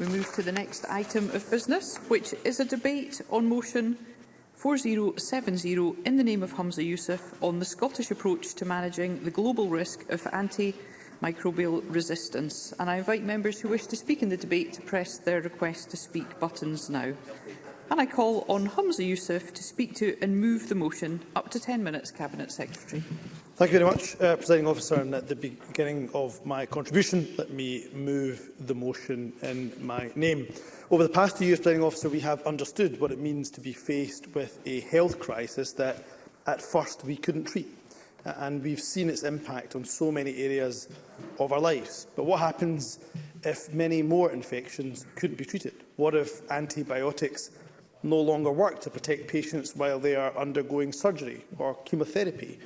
We move to the next item of business, which is a debate on motion 4070 in the name of Humza Yousaf on the Scottish approach to managing the global risk of antimicrobial resistance. And I invite members who wish to speak in the debate to press their request to speak buttons now. And I call on Humza Yousaf to speak to and move the motion up to 10 minutes, Cabinet Secretary. Thank you very much, uh, Presiding Officer. And at the beginning of my contribution, let me move the motion in my name. Over the past two years, Presiding Officer, we have understood what it means to be faced with a health crisis that at first we couldn't treat. And we've seen its impact on so many areas of our lives. But what happens if many more infections couldn't be treated? What if antibiotics no longer work to protect patients while they are undergoing surgery or chemotherapy?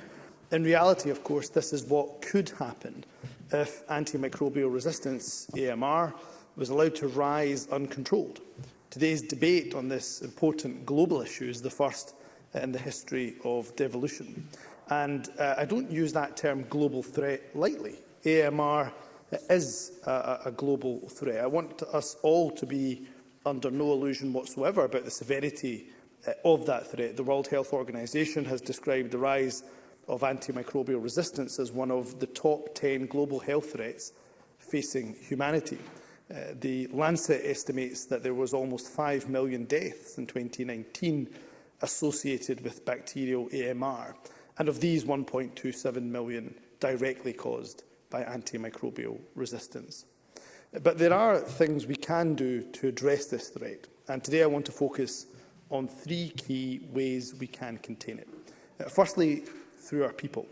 In reality, of course, this is what could happen if antimicrobial resistance, AMR, was allowed to rise uncontrolled. Today's debate on this important global issue is the first in the history of devolution. And uh, I don't use that term global threat lightly. AMR is a, a global threat. I want us all to be under no illusion whatsoever about the severity uh, of that threat. The World Health Organization has described the rise of antimicrobial resistance as one of the top 10 global health threats facing humanity. Uh, the Lancet estimates that there was almost 5 million deaths in 2019 associated with bacterial AMR, and of these 1.27 million directly caused by antimicrobial resistance. But there are things we can do to address this threat, and today I want to focus on three key ways we can contain it. Uh, firstly, through our people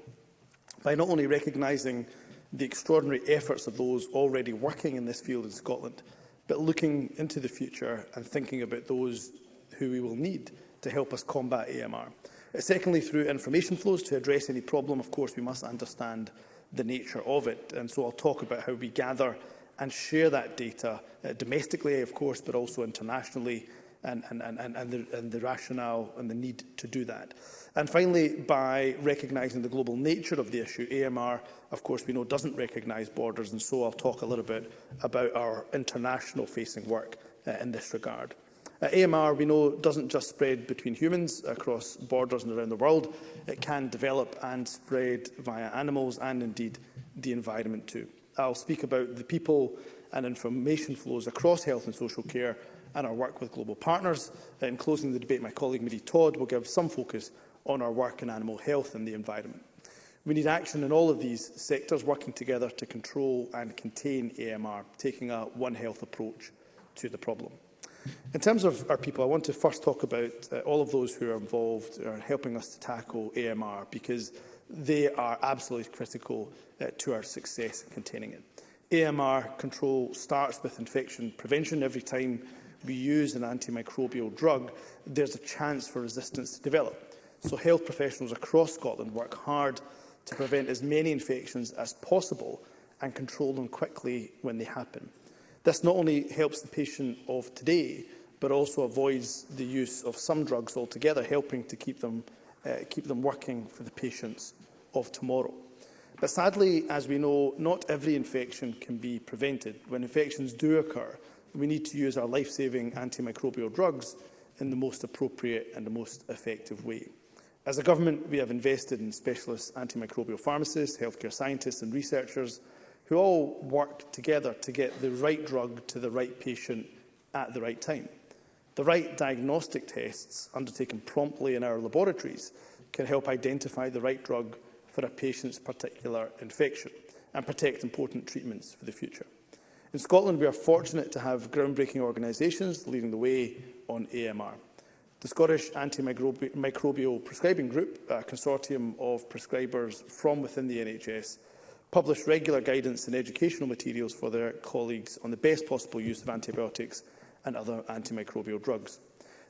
by not only recognising the extraordinary efforts of those already working in this field in Scotland, but looking into the future and thinking about those who we will need to help us combat AMR. Uh, secondly, through information flows to address any problem, of course, we must understand the nature of it. And so I'll talk about how we gather and share that data uh, domestically, of course, but also internationally and, and, and, and, the, and the rationale and the need to do that. And finally, by recognising the global nature of the issue, AMR, of course, we know doesn't recognise borders, and so I'll talk a little bit about our international-facing work uh, in this regard. Uh, AMR, we know, doesn't just spread between humans across borders and around the world. It can develop and spread via animals and, indeed, the environment too. I'll speak about the people and information flows across health and social care and our work with global partners. Uh, in closing the debate, my colleague Mary Todd will give some focus on our work in animal health and the environment. We need action in all of these sectors working together to control and contain AMR, taking a One Health approach to the problem. In terms of our people, I want to first talk about uh, all of those who are involved in helping us to tackle AMR because they are absolutely critical uh, to our success in containing it. AMR control starts with infection prevention. Every time we use an antimicrobial drug, there's a chance for resistance to develop. So health professionals across Scotland work hard to prevent as many infections as possible and control them quickly when they happen. This not only helps the patient of today, but also avoids the use of some drugs altogether, helping to keep them, uh, keep them working for the patients of tomorrow. But sadly, as we know, not every infection can be prevented. When infections do occur, we need to use our life-saving antimicrobial drugs in the most appropriate and the most effective way. As a government, we have invested in specialist antimicrobial pharmacists, healthcare scientists and researchers who all work together to get the right drug to the right patient at the right time. The right diagnostic tests undertaken promptly in our laboratories can help identify the right drug for a patient's particular infection and protect important treatments for the future. In Scotland, we are fortunate to have groundbreaking organisations leading the way on AMR. The Scottish Antimicrobial Prescribing Group, a consortium of prescribers from within the NHS, publish regular guidance and educational materials for their colleagues on the best possible use of antibiotics and other antimicrobial drugs.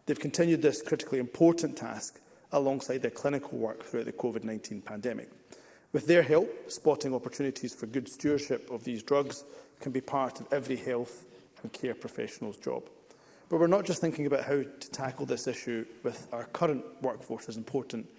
They've continued this critically important task alongside their clinical work throughout the COVID-19 pandemic. With their help, spotting opportunities for good stewardship of these drugs can be part of every health and care professional's job. But we're not just thinking about how to tackle this issue with our current workforce, as important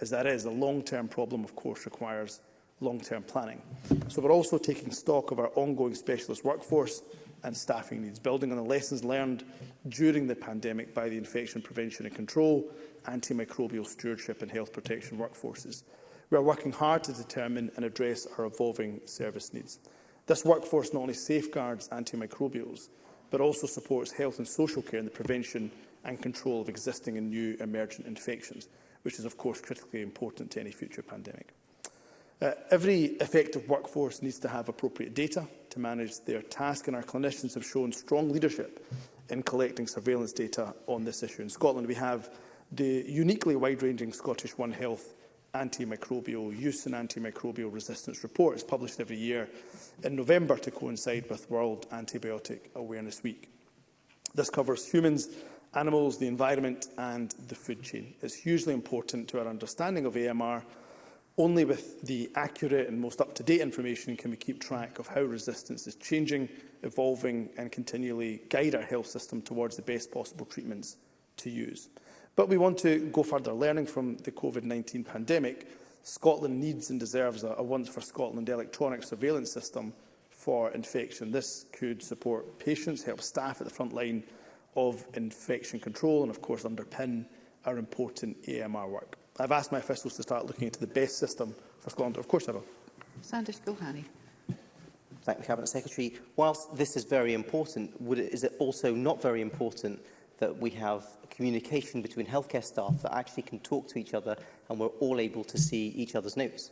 as that is. The long-term problem, of course, requires long-term planning. So we're also taking stock of our ongoing specialist workforce and staffing needs, building on the lessons learned during the pandemic by the infection prevention and control, antimicrobial stewardship and health protection workforces. We are working hard to determine and address our evolving service needs. This workforce not only safeguards antimicrobials, but also supports health and social care in the prevention and control of existing and new emergent infections, which is of course critically important to any future pandemic. Uh, every effective workforce needs to have appropriate data to manage their task, and our clinicians have shown strong leadership in collecting surveillance data on this issue. In Scotland, we have the uniquely wide-ranging Scottish One Health antimicrobial use and antimicrobial resistance report is published every year in November to coincide with World Antibiotic Awareness Week. This covers humans, animals, the environment and the food chain. It's hugely important to our understanding of AMR. Only with the accurate and most up-to-date information can we keep track of how resistance is changing, evolving and continually guide our health system towards the best possible treatments to use. But we want to go further. Learning from the COVID-19 pandemic, Scotland needs and deserves a, a once for Scotland electronic surveillance system for infection. This could support patients, help staff at the front line of infection control and, of course, underpin our important AMR work. I've asked my officials to start looking into the best system for Scotland. Of course I will. Sanders Gilhani. Thank the Cabinet Secretary. Whilst this is very important, would it, is it also not very important that we have communication between healthcare staff that actually can talk to each other and we're all able to see each other's notes.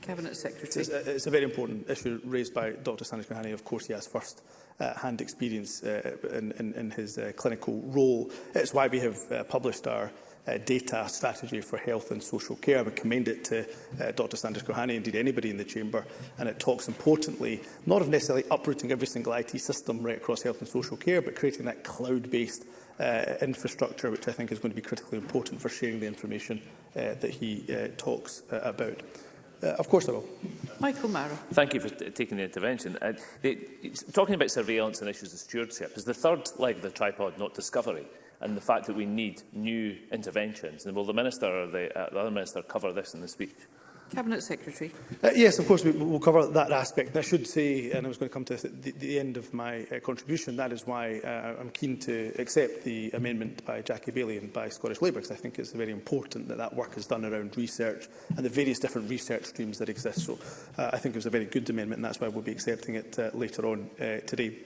Cabinet Secretary. It's a, it's a very important issue raised by Dr Sanish Mahani. Of course, he has first uh, hand experience uh, in, in, in his uh, clinical role. It's why we have uh, published our uh, data strategy for health and social care. I would commend it to uh, Dr Sanders Kohani, indeed anybody in the chamber, and it talks importantly not of necessarily uprooting every single IT system right across health and social care, but creating that cloud-based uh, infrastructure, which I think is going to be critically important for sharing the information uh, that he uh, talks uh, about. Uh, of course I will. Michael Mara. Thank you for taking the intervention. Uh, the, talking about surveillance and issues of stewardship is the third leg of the tripod, not discovery, and the fact that we need new interventions. And will the Minister or the, uh, the other Minister cover this in the speech? Cabinet Secretary. Uh, yes, of course, we, will cover that aspect. And I should say, and I was going to come to this at the, the end of my uh, contribution, that is why uh, I'm keen to accept the amendment by Jackie Bailey and by Scottish Labour, because I think it's very important that that work is done around research and the various different research streams that exist. So uh, I think it was a very good amendment, and that's why we'll be accepting it uh, later on uh, today.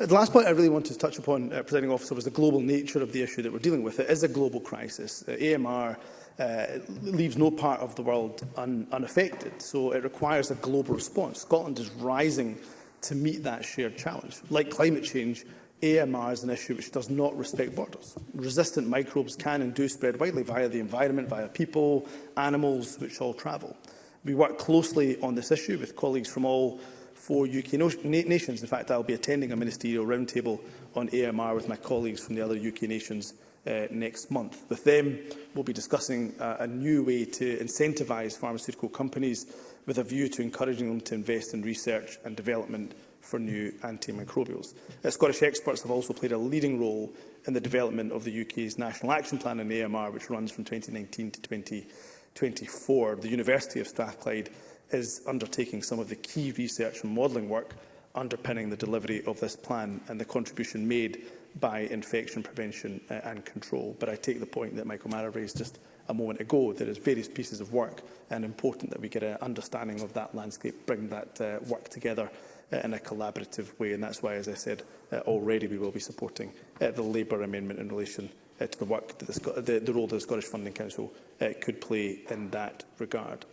Uh, the last point I really wanted to touch upon, uh, Presiding Officer, was the global nature of the issue that we're dealing with. It is a global crisis. Uh, AMR uh, leaves no part of the world un unaffected. So it requires a global response. Scotland is rising to meet that shared challenge. Like climate change, AMR is an issue which does not respect borders. Resistant microbes can and do spread widely via the environment, via people, animals, which all travel. We work closely on this issue with colleagues from all four UK no nations. In fact, I'll be attending a ministerial roundtable on AMR with my colleagues from the other UK nations uh, next month. With them, we'll be discussing uh, a new way to incentivise pharmaceutical companies with a view to encouraging them to invest in research and development for new antimicrobials. Uh, Scottish experts have also played a leading role in the development of the UK's National Action Plan on AMR, which runs from 2019 to 2024. The University of Strathclyde is undertaking some of the key research and modelling work underpinning the delivery of this plan and the contribution made by infection prevention uh, and control. But I take the point that Michael Mara raised just a moment ago. There is various pieces of work and important that we get an understanding of that landscape, bring that uh, work together uh, in a collaborative way. And that's why, as I said uh, already, we will be supporting uh, the Labour amendment in relation uh, to the work, that the, the, the role that the Scottish Funding Council uh, could play in that regard.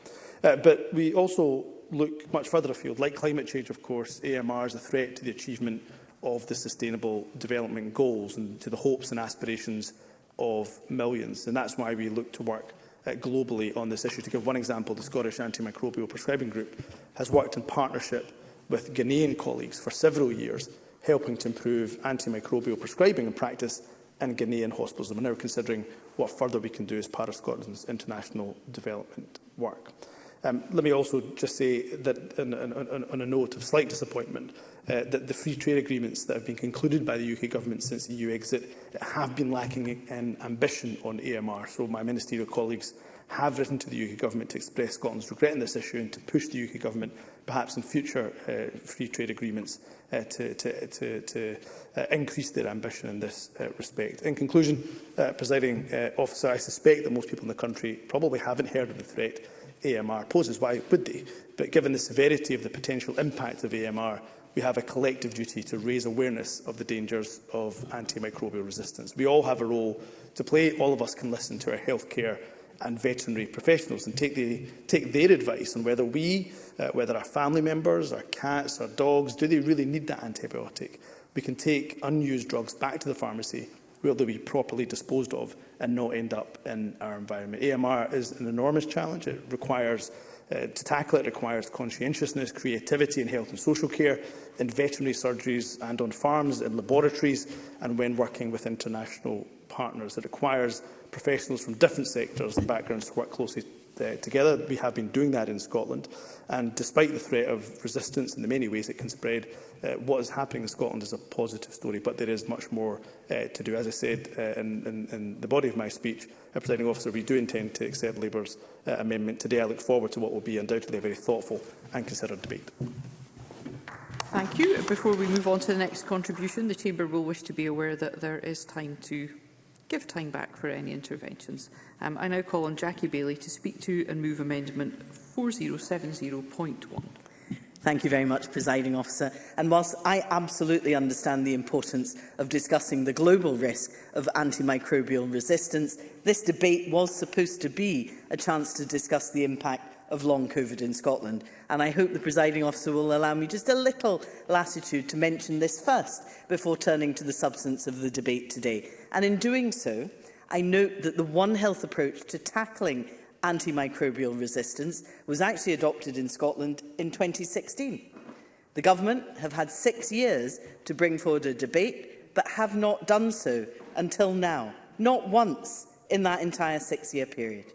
Uh, but we also look much further afield. Like climate change, of course, AMR is a threat to the achievement of the Sustainable Development Goals and to the hopes and aspirations of millions. And that's why we look to work uh, globally on this issue. To give one example, the Scottish Antimicrobial Prescribing Group has worked in partnership with Ghanaian colleagues for several years, helping to improve antimicrobial prescribing and practice in Ghanaian hospitals. And we're now considering what further we can do as part of Scotland's international development work. Um, let me also just say that, on, on, on a note of slight disappointment, uh, that the free trade agreements that have been concluded by the UK government since EU exit have been lacking in ambition on AMR. So my ministerial colleagues have written to the UK government to express Scotland's regret on this issue and to push the UK government, perhaps in future uh, free trade agreements, uh, to, to, to, to uh, increase their ambition in this uh, respect. In conclusion, uh, presiding uh, officer, I suspect that most people in the country probably haven't heard of the threat AMR poses. Why would they? But given the severity of the potential impact of AMR we have a collective duty to raise awareness of the dangers of antimicrobial resistance. We all have a role to play. All of us can listen to our healthcare and veterinary professionals and take, the, take their advice on whether we, uh, whether our family members, our cats, our dogs, do they really need that antibiotic? We can take unused drugs back to the pharmacy where they'll be properly disposed of and not end up in our environment. AMR is an enormous challenge. It requires Uh, to tackle it requires conscientiousness, creativity in health and social care, in veterinary surgeries and on farms, in laboratories and when working with international partners. It requires professionals from different sectors and backgrounds to work closely uh, together. We have been doing that in Scotland. And despite the threat of resistance and the many ways it can spread, uh, what is happening in Scotland is a positive story, but there is much more Uh, to do. As I said uh, in, in, in, the body of my speech, uh, Presiding Officer, we do intend to accept Labour's uh, amendment today. I look forward to what will be undoubtedly a very thoughtful and considered debate. Thank you. Before we move on to the next contribution, the Chamber will wish to be aware that there is time to give time back for any interventions. Um, I now call on Jackie Bailey to speak to and move Amendment 4070.1. Thank you very much, Presiding Officer. And whilst I absolutely understand the importance of discussing the global risk of antimicrobial resistance, this debate was supposed to be a chance to discuss the impact of long COVID in Scotland. And I hope the presiding officer will allow me just a little latitude to mention this first before turning to the substance of the debate today. And in doing so, I note that the One Health approach to tackling antimicrobial resistance was actually adopted in Scotland in 2016. The government have had six years to bring forward a debate, but have not done so until now, not once in that entire six-year period.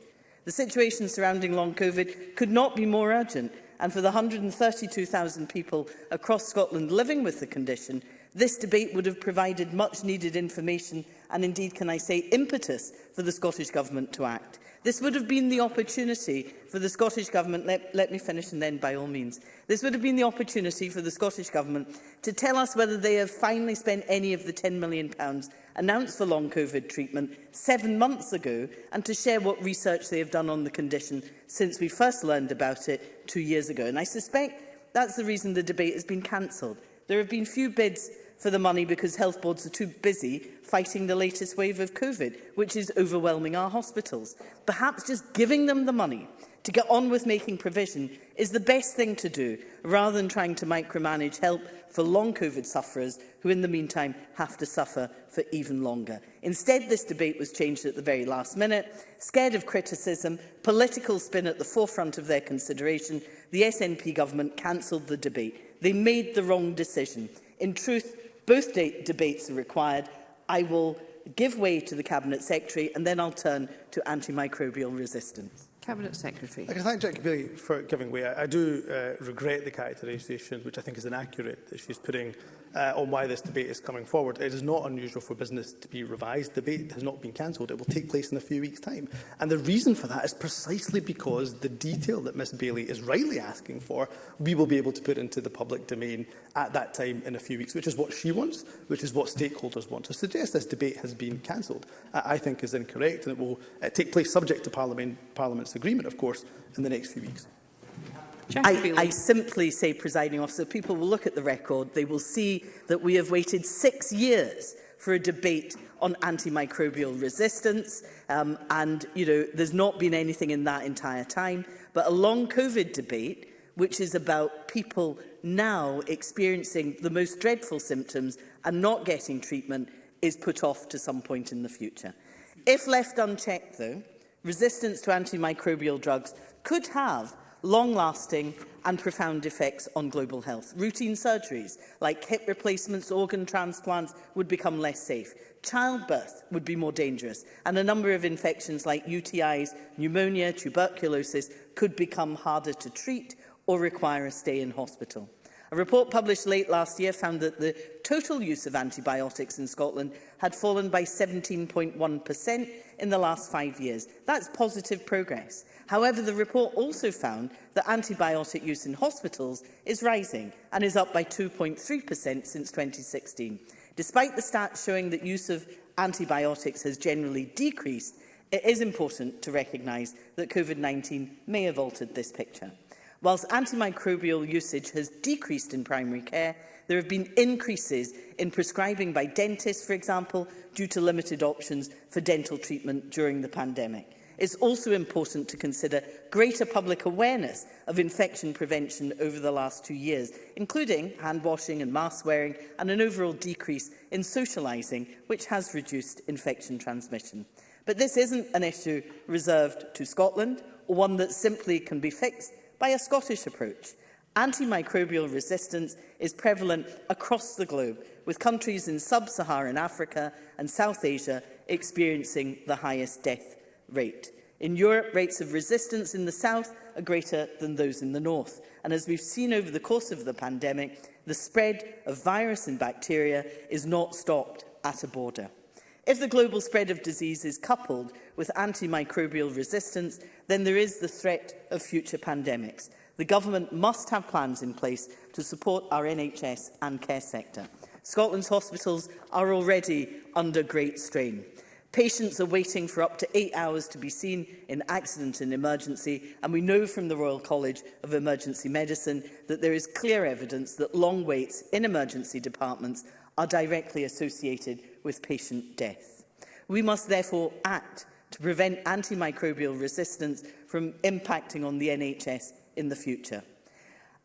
The situation surrounding long COVID could not be more urgent, and for the 132,000 people across Scotland living with the condition, this debate would have provided much needed information and indeed, can I say, impetus for the Scottish Government to act. This would have been the opportunity for the Scottish Government, let, let me finish and then by all means, this would have been the opportunity for the Scottish Government to tell us whether they have finally spent any of the £10 million announced for long COVID treatment seven months ago and to share what research they have done on the condition since we first learned about it two years ago. And I suspect that's the reason the debate has been cancelled. There have been few bids for the money because health boards are too busy fighting the latest wave of COVID, which is overwhelming our hospitals. Perhaps just giving them the money to get on with making provision is the best thing to do, rather than trying to micromanage help for long COVID sufferers who in the meantime have to suffer for even longer. Instead, this debate was changed at the very last minute. Scared of criticism, political spin at the forefront of their consideration, the SNP government cancelled the debate. They made the wrong decision. In truth, both de debates are required. I will give way to the Cabinet Secretary and then I'll turn to antimicrobial resistance. Cabinet Secretary. I can thank Jackie Bailey for giving way. I, I do uh, regret the characterisation, which I think is inaccurate, that she's putting uh, on why this debate is coming forward. It is not unusual for business to be revised. The debate has not been cancelled. It will take place in a few weeks' time. And the reason for that is precisely because the detail that Ms Bailey is rightly asking for, we will be able to put into the public domain at that time in a few weeks, which is what she wants, which is what stakeholders want. To suggest this debate has been cancelled, uh, I think is incorrect, and it will uh, take place subject to Parliament, Parliament's agreement, of course, in the next few weeks. I, I, simply say, presiding officer, people will look at the record, they will see that we have waited six years for a debate on antimicrobial resistance, um, and you know there's not been anything in that entire time. But a long COVID debate, which is about people now experiencing the most dreadful symptoms and not getting treatment, is put off to some point in the future. If left unchecked, though, resistance to antimicrobial drugs could have long-lasting and profound effects on global health. Routine surgeries like hip replacements, organ transplants would become less safe. Childbirth would be more dangerous and a number of infections like UTIs, pneumonia, tuberculosis could become harder to treat or require a stay in hospital. A report published late last year found that the total use of antibiotics in Scotland had fallen by 17.1% in the last five years. That's positive progress. However, the report also found that antibiotic use in hospitals is rising and is up by 2.3% since 2016. Despite the stats showing that use of antibiotics has generally decreased, it is important to recognise that COVID-19 may have altered this picture. Whilst antimicrobial usage has decreased in primary care, there have been increases in prescribing by dentists, for example, due to limited options for dental treatment during the pandemic it's also important to consider greater public awareness of infection prevention over the last two years, including hand washing and mask wearing and an overall decrease in socialising, which has reduced infection transmission. But this isn't an issue reserved to Scotland, or one that simply can be fixed by a Scottish approach. Antimicrobial resistance is prevalent across the globe, with countries in sub-Saharan Africa and South Asia experiencing the highest death rate. In Europe, rates of resistance in the south are greater than those in the north. And as we've seen over the course of the pandemic, the spread of virus and bacteria is not stopped at a border. If the global spread of disease is coupled with antimicrobial resistance, then there is the threat of future pandemics. The government must have plans in place to support our NHS and care sector. Scotland's hospitals are already under great strain. Patients are waiting for up to eight hours to be seen in accident and emergency, and we know from the Royal College of Emergency Medicine that there is clear evidence that long waits in emergency departments are directly associated with patient death. We must therefore act to prevent antimicrobial resistance from impacting on the NHS in the future.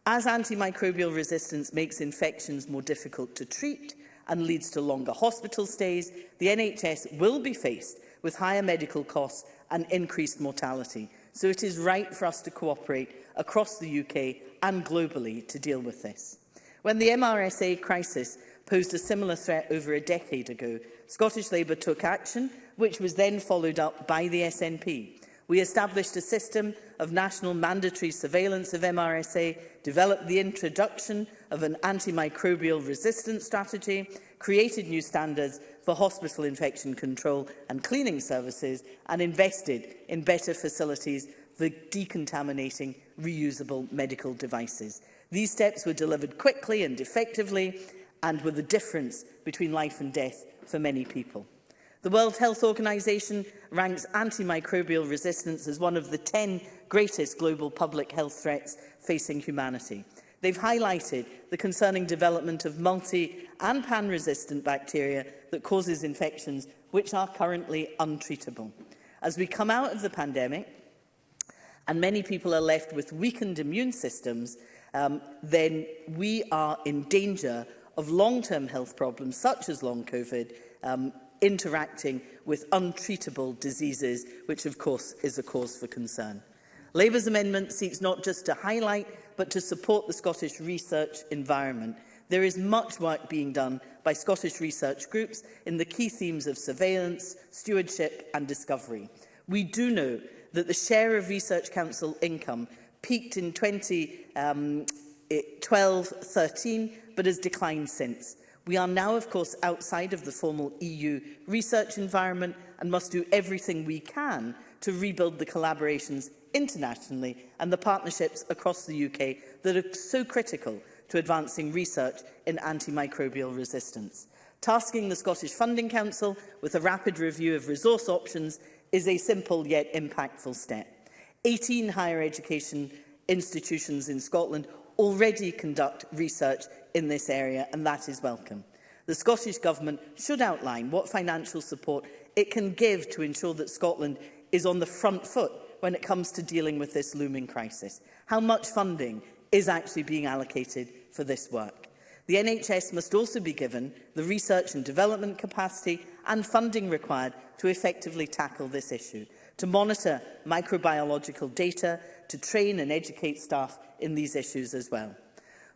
As antimicrobial resistance makes infections more difficult to treat, and leads to longer hospital stays, the NHS will be faced with higher medical costs and increased mortality. So it is right for us to cooperate across the UK and globally to deal with this. When the MRSA crisis posed a similar threat over a decade ago, Scottish Labour took action, which was then followed up by the SNP. We established a system of national mandatory surveillance of MRSA, developed the introduction of an antimicrobial resistance strategy, created new standards for hospital infection control and cleaning services, and invested in better facilities for decontaminating reusable medical devices. These steps were delivered quickly and effectively and were the difference between life and death for many people. The World Health Organization ranks antimicrobial resistance as one of the 10 greatest global public health threats facing humanity. They've highlighted the concerning development of multi- and pan-resistant bacteria that causes infections which are currently untreatable. As we come out of the pandemic, and many people are left with weakened immune systems, um, then we are in danger of long-term health problems such as long COVID um, interacting with untreatable diseases, which of course is a cause for concern. Labour's amendment seeks not just to highlight but to support the Scottish research environment. There is much work being done by Scottish research groups in the key themes of surveillance, stewardship and discovery. We do know that the share of Research Council income peaked in 2012-13 um, but has declined since. We are now, of course, outside of the formal EU research environment and must do everything we can to rebuild the collaborations internationally and the partnerships across the UK that are so critical to advancing research in antimicrobial resistance. Tasking the Scottish Funding Council with a rapid review of resource options is a simple yet impactful step. 18 higher education institutions in Scotland already conduct research in this area, and that is welcome. The Scottish Government should outline what financial support it can give to ensure that Scotland is on the front foot when it comes to dealing with this looming crisis. How much funding is actually being allocated for this work? The NHS must also be given the research and development capacity and funding required to effectively tackle this issue, to monitor microbiological data, to train and educate staff in these issues as well.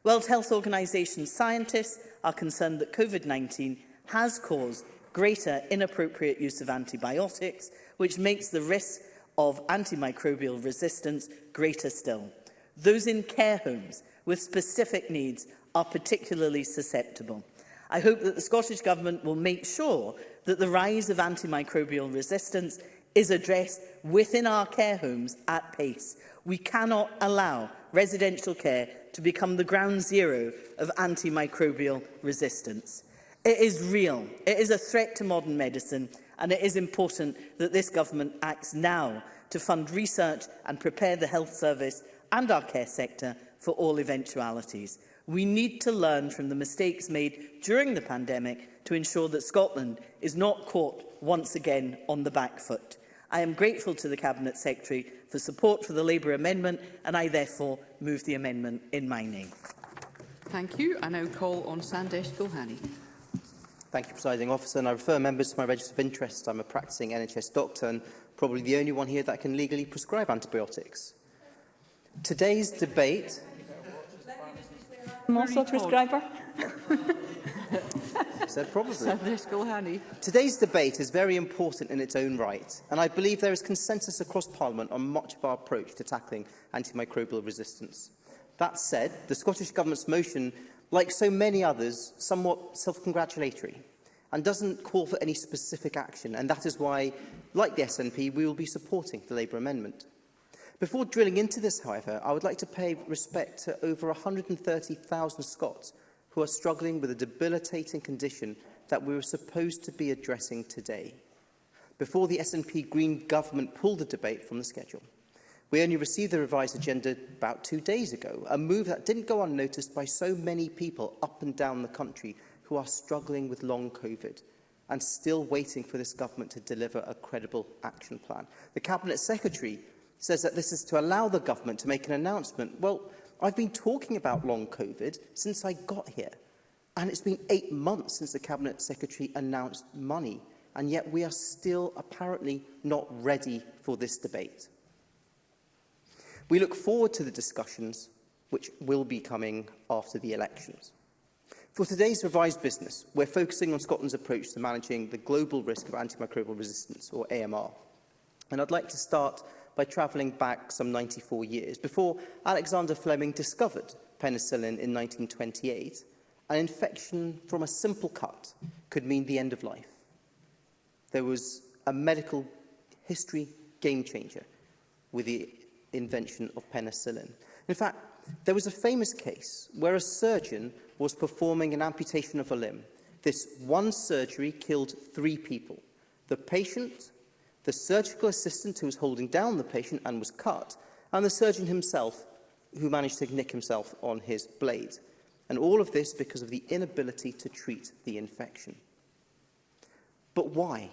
World Health Organization scientists are concerned that COVID-19 has caused greater inappropriate use of antibiotics, which makes the risk of antimicrobial resistance greater still. Those in care homes with specific needs are particularly susceptible. I hope that the Scottish Government will make sure that the rise of antimicrobial resistance is addressed within our care homes at pace. We cannot allow residential care to become the ground zero of antimicrobial resistance. It is real, it is a threat to modern medicine, and it is important that this government acts now to fund research and prepare the health service and our care sector for all eventualities. We need to learn from the mistakes made during the pandemic to ensure that Scotland is not caught once again on the back foot. I am grateful to the Cabinet Secretary for support for the Labour amendment, and I therefore move the amendment in my name. Thank you. I now call on Sandesh Gulhani. Thank you, Presiding Officer. And I refer members to my register of interest. I'm a practicing NHS doctor and probably the only one here that can legally prescribe antibiotics. Today's debate... I'm also a prescriber. said probably. Sunday school honey. Today's debate is very important in its own right, and I believe there is consensus across Parliament on much of our approach to tackling antimicrobial resistance. That said, the Scottish Government's motion, like so many others, somewhat self-congratulatory and doesn't call for any specific action, and that is why, like the SNP, we will be supporting the Labour amendment. Before drilling into this, however, I would like to pay respect to over 130,000 Scots who are struggling with a debilitating condition that we were supposed to be addressing today. Before the SNP Green government pulled the debate from the schedule, we only received the revised agenda about two days ago, a move that didn't go unnoticed by so many people up and down the country who are struggling with long COVID and still waiting for this government to deliver a credible action plan. The Cabinet Secretary says that this is to allow the government to make an announcement. Well, I've been talking about long COVID since I got here. And it's been eight months since the Cabinet Secretary announced money. And yet we are still apparently not ready for this debate. We look forward to the discussions which will be coming after the elections. For today's revised business, we're focusing on Scotland's approach to managing the global risk of antimicrobial resistance, or AMR. And I'd like to start by travelling back some 94 years, before Alexander Fleming discovered penicillin in 1928, an infection from a simple cut could mean the end of life. There was a medical history game changer with the invention of penicillin. In fact, there was a famous case where a surgeon was performing an amputation of a limb. This one surgery killed three people, the patient, the surgical assistant who was holding down the patient and was cut, and the surgeon himself who managed to nick himself on his blade. And all of this because of the inability to treat the infection. But why?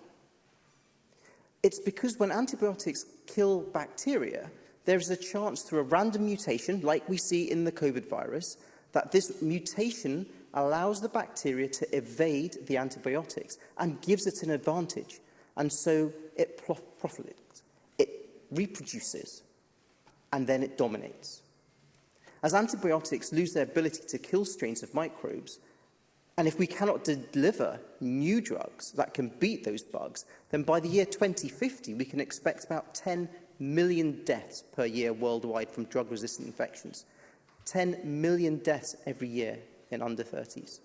It's because when antibiotics kill bacteria, there is a chance through a random mutation, like we see in the COVID virus, that this mutation allows the bacteria to evade the antibiotics and gives it an advantage and so it prof profligates, it reproduces, and then it dominates. As antibiotics lose their ability to kill strains of microbes, and if we cannot deliver new drugs that can beat those bugs, then by the year 2050, we can expect about 10 million deaths per year worldwide from drug-resistant infections. 10 million deaths every year in under 30s.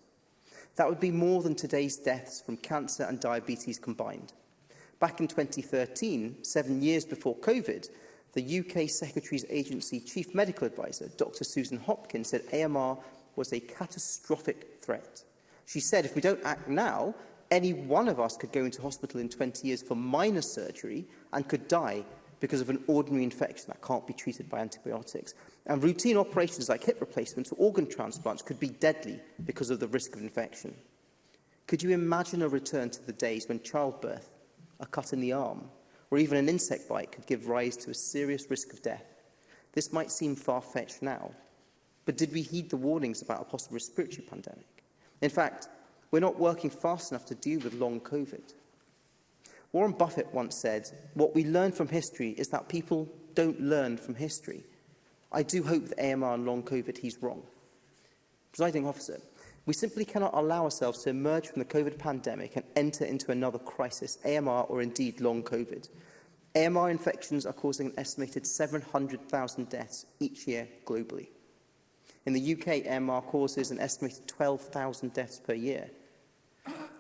That would be more than today's deaths from cancer and diabetes combined. Back in 2013, seven years before COVID, the UK Secretary's Agency Chief Medical Advisor, Dr Susan Hopkins, said AMR was a catastrophic threat. She said, if we don't act now, any one of us could go into hospital in 20 years for minor surgery and could die because of an ordinary infection that can't be treated by antibiotics. And routine operations like hip replacements or organ transplants could be deadly because of the risk of infection. Could you imagine a return to the days when childbirth a cut in the arm, or even an insect bite could give rise to a serious risk of death. This might seem far-fetched now, but did we heed the warnings about a possible respiratory pandemic? In fact, we're not working fast enough to deal with long COVID. Warren Buffett once said, what we learn from history is that people don't learn from history. I do hope that AMR and long COVID he's wrong. Presiding officer, We simply cannot allow ourselves to emerge from the COVID pandemic and enter into another crisis, AMR or indeed long COVID. AMR infections are causing an estimated 700,000 deaths each year globally. In the UK, AMR causes an estimated 12,000 deaths per year.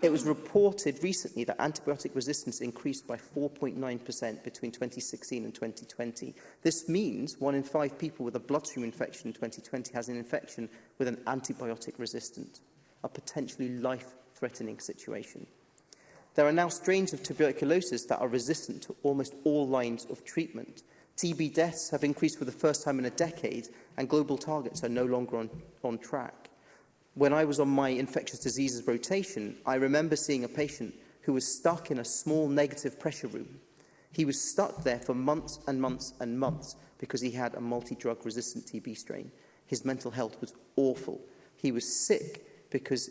It was reported recently that antibiotic resistance increased by 4.9% between 2016 and 2020. This means one in five people with a bloodstream infection in 2020 has an infection with an antibiotic resistant, a potentially life-threatening situation. There are now strains of tuberculosis that are resistant to almost all lines of treatment. TB deaths have increased for the first time in a decade and global targets are no longer on, on track. When I was on my infectious diseases rotation, I remember seeing a patient who was stuck in a small negative pressure room. He was stuck there for months and months and months because he had a multi-drug resistant TB strain. His mental health was awful. He was sick because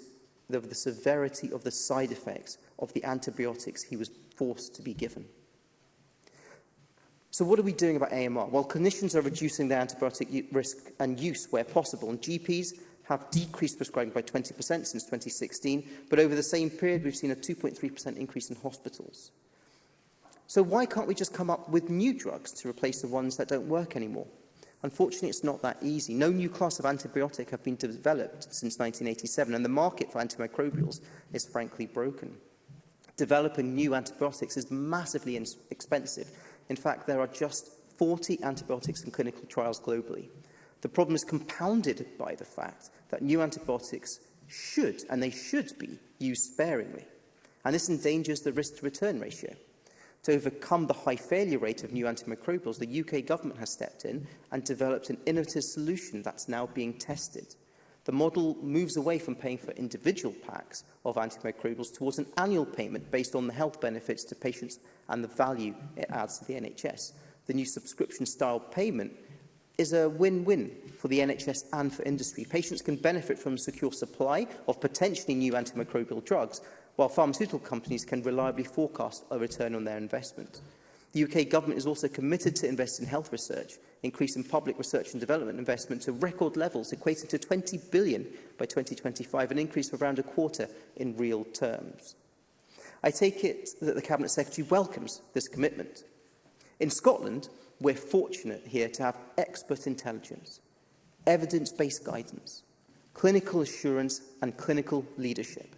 of the severity of the side effects of the antibiotics he was forced to be given. So what are we doing about AMR? Well, clinicians are reducing their antibiotic risk and use where possible, and GPs have decreased prescribing by 20% since 2016, but over the same period we've seen a 2.3% increase in hospitals. So why can't we just come up with new drugs to replace the ones that don't work anymore? Unfortunately, it's not that easy. No new class of antibiotic have been developed since 1987, and the market for antimicrobials is frankly broken. Developing new antibiotics is massively expensive. In fact, there are just 40 antibiotics in clinical trials globally. The problem is compounded by the fact that new antibiotics should, and they should be, used sparingly. And this endangers the risk-to-return ratio. To overcome the high failure rate of new antimicrobials, the UK government has stepped in and developed an innovative solution that's now being tested. The model moves away from paying for individual packs of antimicrobials towards an annual payment based on the health benefits to patients and the value it adds to the NHS. The new subscription-style payment is a win-win for the NHS and for industry. Patients can benefit from a secure supply of potentially new antimicrobial drugs, while pharmaceutical companies can reliably forecast a return on their investment. The UK government is also committed to invest in health research, increasing public research and development investment to record levels, equating to 20 billion by 2025, an increase of around a quarter in real terms. I take it that the Cabinet Secretary welcomes this commitment. In Scotland, we're fortunate here to have expert intelligence, evidence-based guidance, clinical assurance and clinical leadership.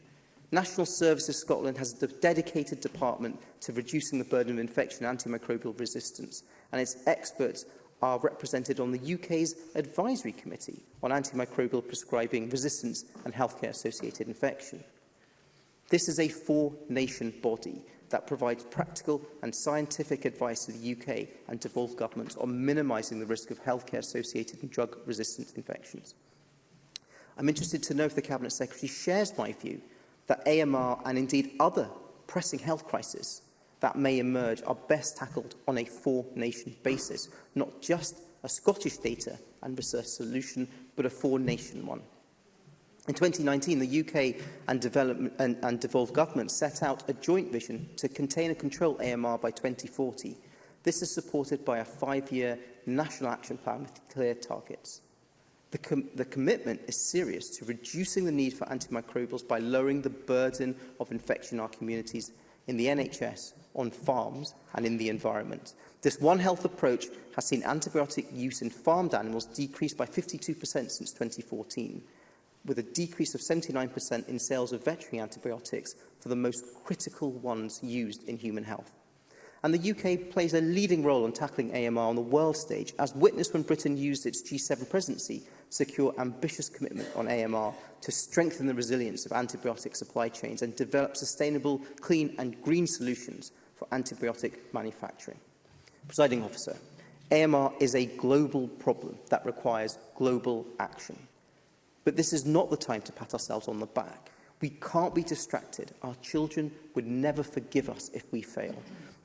National Services Scotland has a dedicated department to reducing the burden of infection and antimicrobial resistance, and its experts are represented on the UK's Advisory Committee on Antimicrobial Prescribing Resistance and Healthcare-Associated Infection. This is a four-nation body that provides practical and scientific advice to the UK and devolved governments on minimising the risk of healthcare-associated and drug-resistant infections. I'm interested to know if the Cabinet Secretary shares my view that AMR and indeed other pressing health crises that may emerge are best tackled on a four-nation basis, not just a Scottish data and research solution, but a four-nation one. In 2019, the UK and, and, and devolved governments set out a joint vision to contain and control AMR by 2040. This is supported by a five-year national action plan with clear targets. The, com the commitment is serious to reducing the need for antimicrobials by lowering the burden of infection in our communities, in the NHS, on farms and in the environment. This One Health approach has seen antibiotic use in farmed animals decrease by 52% since 2014, with a decrease of 79% in sales of veterinary antibiotics for the most critical ones used in human health. And the UK plays a leading role in tackling AMR on the world stage, as witnessed when Britain used its G7 presidency secure ambitious commitment on AMR to strengthen the resilience of antibiotic supply chains and develop sustainable, clean and green solutions for antibiotic manufacturing. Presiding officer, AMR is a global problem that requires global action. But this is not the time to pat ourselves on the back. We can't be distracted. Our children would never forgive us if we fail.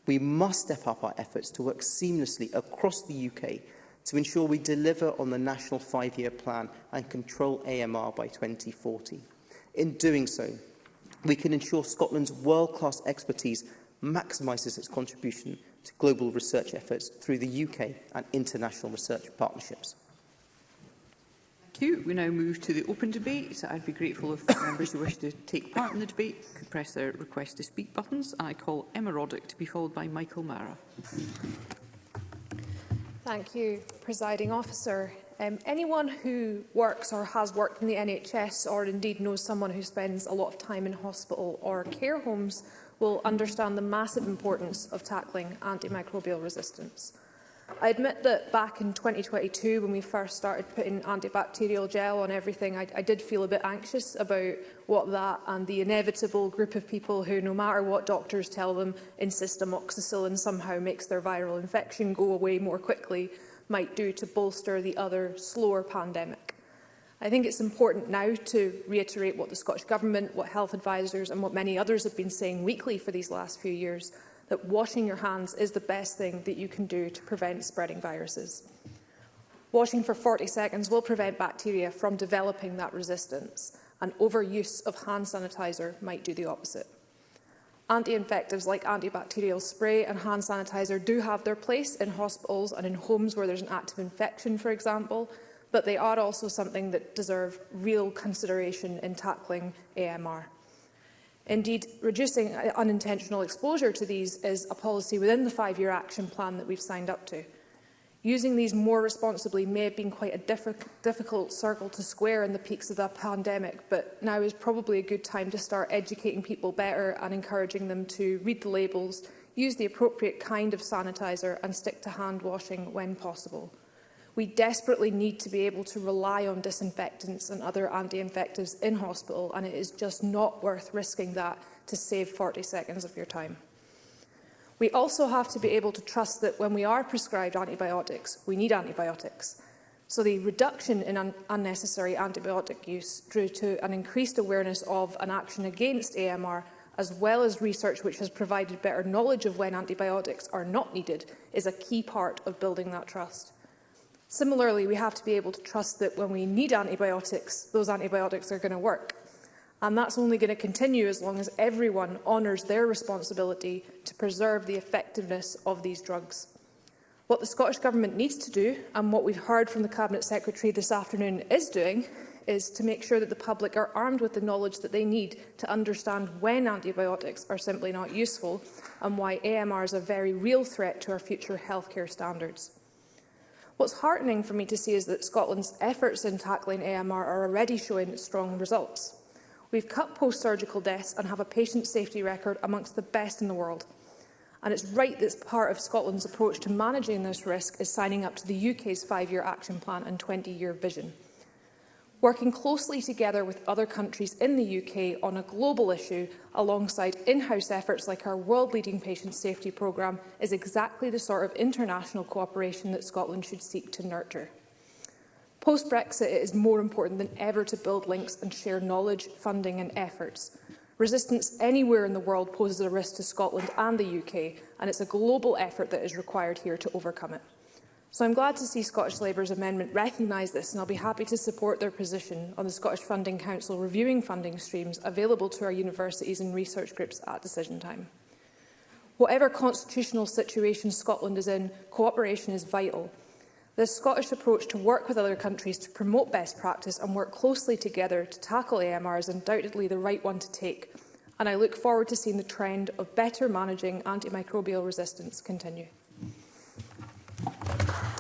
We must step up our efforts to work seamlessly across the UK to ensure we deliver on the national five-year plan and control AMR by 2040. In doing so, we can ensure Scotland's world-class expertise maximises its contribution to global research efforts through the UK and international research partnerships. Thank you. We now move to the open debate. I'd be grateful if members who wish to take part in the debate could press their request to speak buttons. I call Emma Roddick to be followed by Michael Mara. Thank you, Presiding Officer. Um, anyone who works or has worked in the NHS or indeed knows someone who spends a lot of time in hospital or care homes will understand the massive importance of tackling antimicrobial resistance. I admit that back in 2022, when we first started putting antibacterial gel on everything, I, I did feel a bit anxious about what that and the inevitable group of people who, no matter what doctors tell them, insist amoxicillin somehow makes their viral infection go away more quickly, might do to bolster the other, slower pandemic. I think it's important now to reiterate what the Scottish Government, what health advisers and what many others have been saying weekly for these last few years, that washing your hands is the best thing that you can do to prevent spreading viruses. Washing for 40 seconds will prevent bacteria from developing that resistance, and overuse of hand sanitizer might do the opposite. Anti-infectives like antibacterial spray and hand sanitizer do have their place in hospitals and in homes where there's an active infection, for example, but they are also something that deserve real consideration in tackling AMR. Indeed, reducing uh, unintentional exposure to these is a policy within the five-year action plan that we've signed up to. Using these more responsibly may have been quite a diff difficult circle to square in the peaks of the pandemic, but now is probably a good time to start educating people better and encouraging them to read the labels, use the appropriate kind of sanitiser and stick to hand washing when possible. We desperately need to be able to rely on disinfectants and other anti-infectives in hospital, and it is just not worth risking that to save 40 seconds of your time. We also have to be able to trust that when we are prescribed antibiotics, we need antibiotics. So the reduction in un unnecessary antibiotic use drew to an increased awareness of an action against AMR, as well as research which has provided better knowledge of when antibiotics are not needed, is a key part of building that trust. Similarly, we have to be able to trust that when we need antibiotics, those antibiotics are going to work. And that's only going to continue as long as everyone honours their responsibility to preserve the effectiveness of these drugs. What the Scottish Government needs to do, and what we've heard from the Cabinet Secretary this afternoon is doing, is to make sure that the public are armed with the knowledge that they need to understand when antibiotics are simply not useful and why AMR is a very real threat to our future healthcare standards. What's heartening for me to see is that Scotland's efforts in tackling AMR are already showing strong results. We've cut post-surgical deaths and have a patient safety record amongst the best in the world. And it's right that part of Scotland's approach to managing this risk is signing up to the UK's five-year action plan and 20-year vision working closely together with other countries in the UK on a global issue alongside in-house efforts like our world-leading patient safety programme is exactly the sort of international cooperation that Scotland should seek to nurture. Post-Brexit, it is more important than ever to build links and share knowledge, funding and efforts. Resistance anywhere in the world poses a risk to Scotland and the UK, and it's a global effort that is required here to overcome it. So I'm glad to see Scottish Labour's amendment recognise this and I'll be happy to support their position on the Scottish Funding Council reviewing funding streams available to our universities and research groups at decision time. Whatever constitutional situation Scotland is in, cooperation is vital. The Scottish approach to work with other countries to promote best practice and work closely together to tackle AMR is undoubtedly the right one to take, and I look forward to seeing the trend of better managing antimicrobial resistance continue.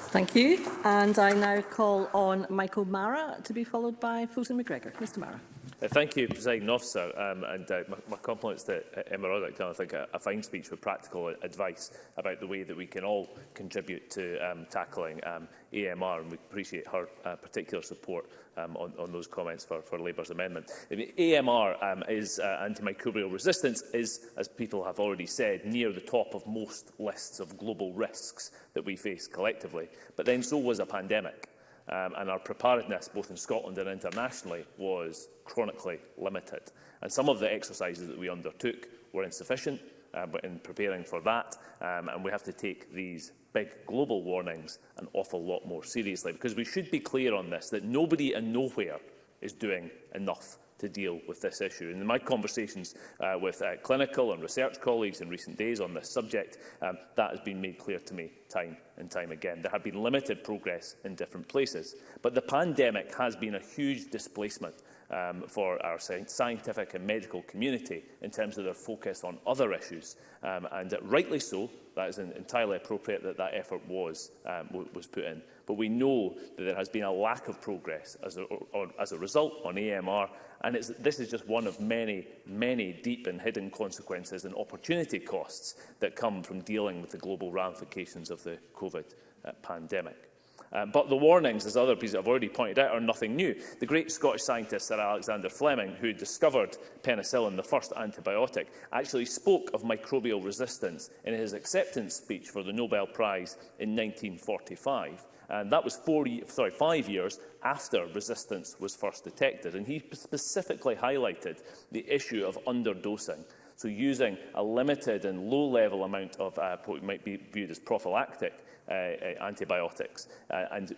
Thank you. And I now call on Michael Mara to be followed by Fulton McGregor. Mr Mara. Uh, thank you, President Officer, um, and uh, my, my compliments to uh, Emma Roddick. I think a, a fine speech with practical advice about the way that we can all contribute to um, tackling um, AMR, and we appreciate her uh, particular support um, on, on those comments for, for Labour's amendment. I mean, AMR um, is uh, antimicrobial resistance is, as people have already said, near the top of most lists of global risks that we face collectively. But then so was a pandemic um, and our preparedness, both in Scotland and internationally, was chronically limited. And some of the exercises that we undertook were insufficient uh, but in preparing for that, um, and we have to take these big global warnings an awful lot more seriously, because we should be clear on this, that nobody and nowhere is doing enough to deal with this issue. And in my conversations uh, with uh, clinical and research colleagues in recent days on this subject, um, that has been made clear to me time and time again. There have been limited progress in different places, but the pandemic has been a huge displacement um, for our scientific and medical community in terms of their focus on other issues, um, and uh, rightly so, that is entirely appropriate that that effort was, um, was put in. But we know that there has been a lack of progress as a, or, as a result on AMR, and it's, this is just one of many, many deep and hidden consequences and opportunity costs that come from dealing with the global ramifications of the COVID uh, pandemic. Uh, but the warnings, as other people have already pointed out, are nothing new. The great Scottish scientist Sir Alexander Fleming, who discovered penicillin, the first antibiotic, actually spoke of microbial resistance in his acceptance speech for the Nobel Prize in 1945. And that was four, sorry, five years after resistance was first detected. And he specifically highlighted the issue of underdosing. So using a limited and low-level amount of uh, what might be viewed as prophylactic Uh, uh, antibiotics uh, and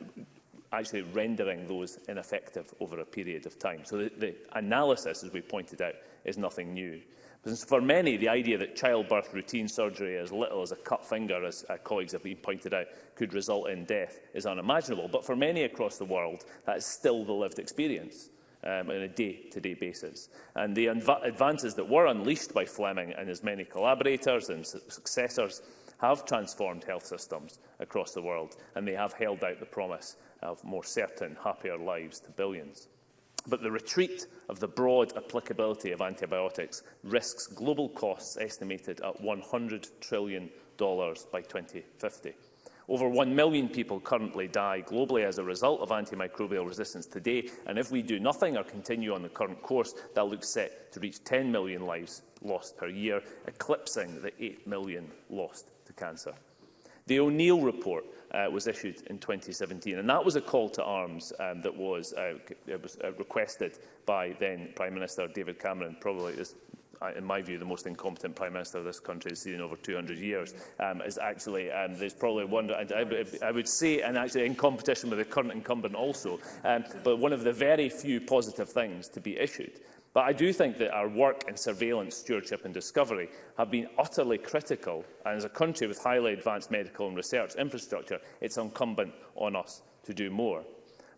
actually rendering those ineffective over a period of time. So the, the analysis, as we pointed out, is nothing new. Because for many, the idea that childbirth routine surgery, as little as a cut finger, as uh, colleagues have been pointed out, could result in death is unimaginable. But for many across the world, that is still the lived experience um, on a day-to-day -day basis. And the advances that were unleashed by Fleming and his many collaborators and su successors have transformed health systems across the world, and they have held out the promise of more certain, happier lives to billions. But the retreat of the broad applicability of antibiotics risks global costs estimated at $100 trillion by 2050. Over 1 million people currently die globally as a result of antimicrobial resistance today, and if we do nothing or continue on the current course, that looks set to reach 10 million lives lost per year, eclipsing the 8 million lost cancer. The O'Neill report uh, was issued in 2017, and that was a call to arms um, that was, uh, uh was uh, requested by then Prime Minister David Cameron, probably this uh, in my view, the most incompetent Prime Minister this country has seen in over 200 years, um, is actually, um, there's probably one, I, I, I would say, and actually in competition with the current incumbent also, um, but one of the very few positive things to be issued But I do think that our work in surveillance, stewardship and discovery have been utterly critical, and as a country with highly advanced medical and research infrastructure, it's incumbent on us to do more.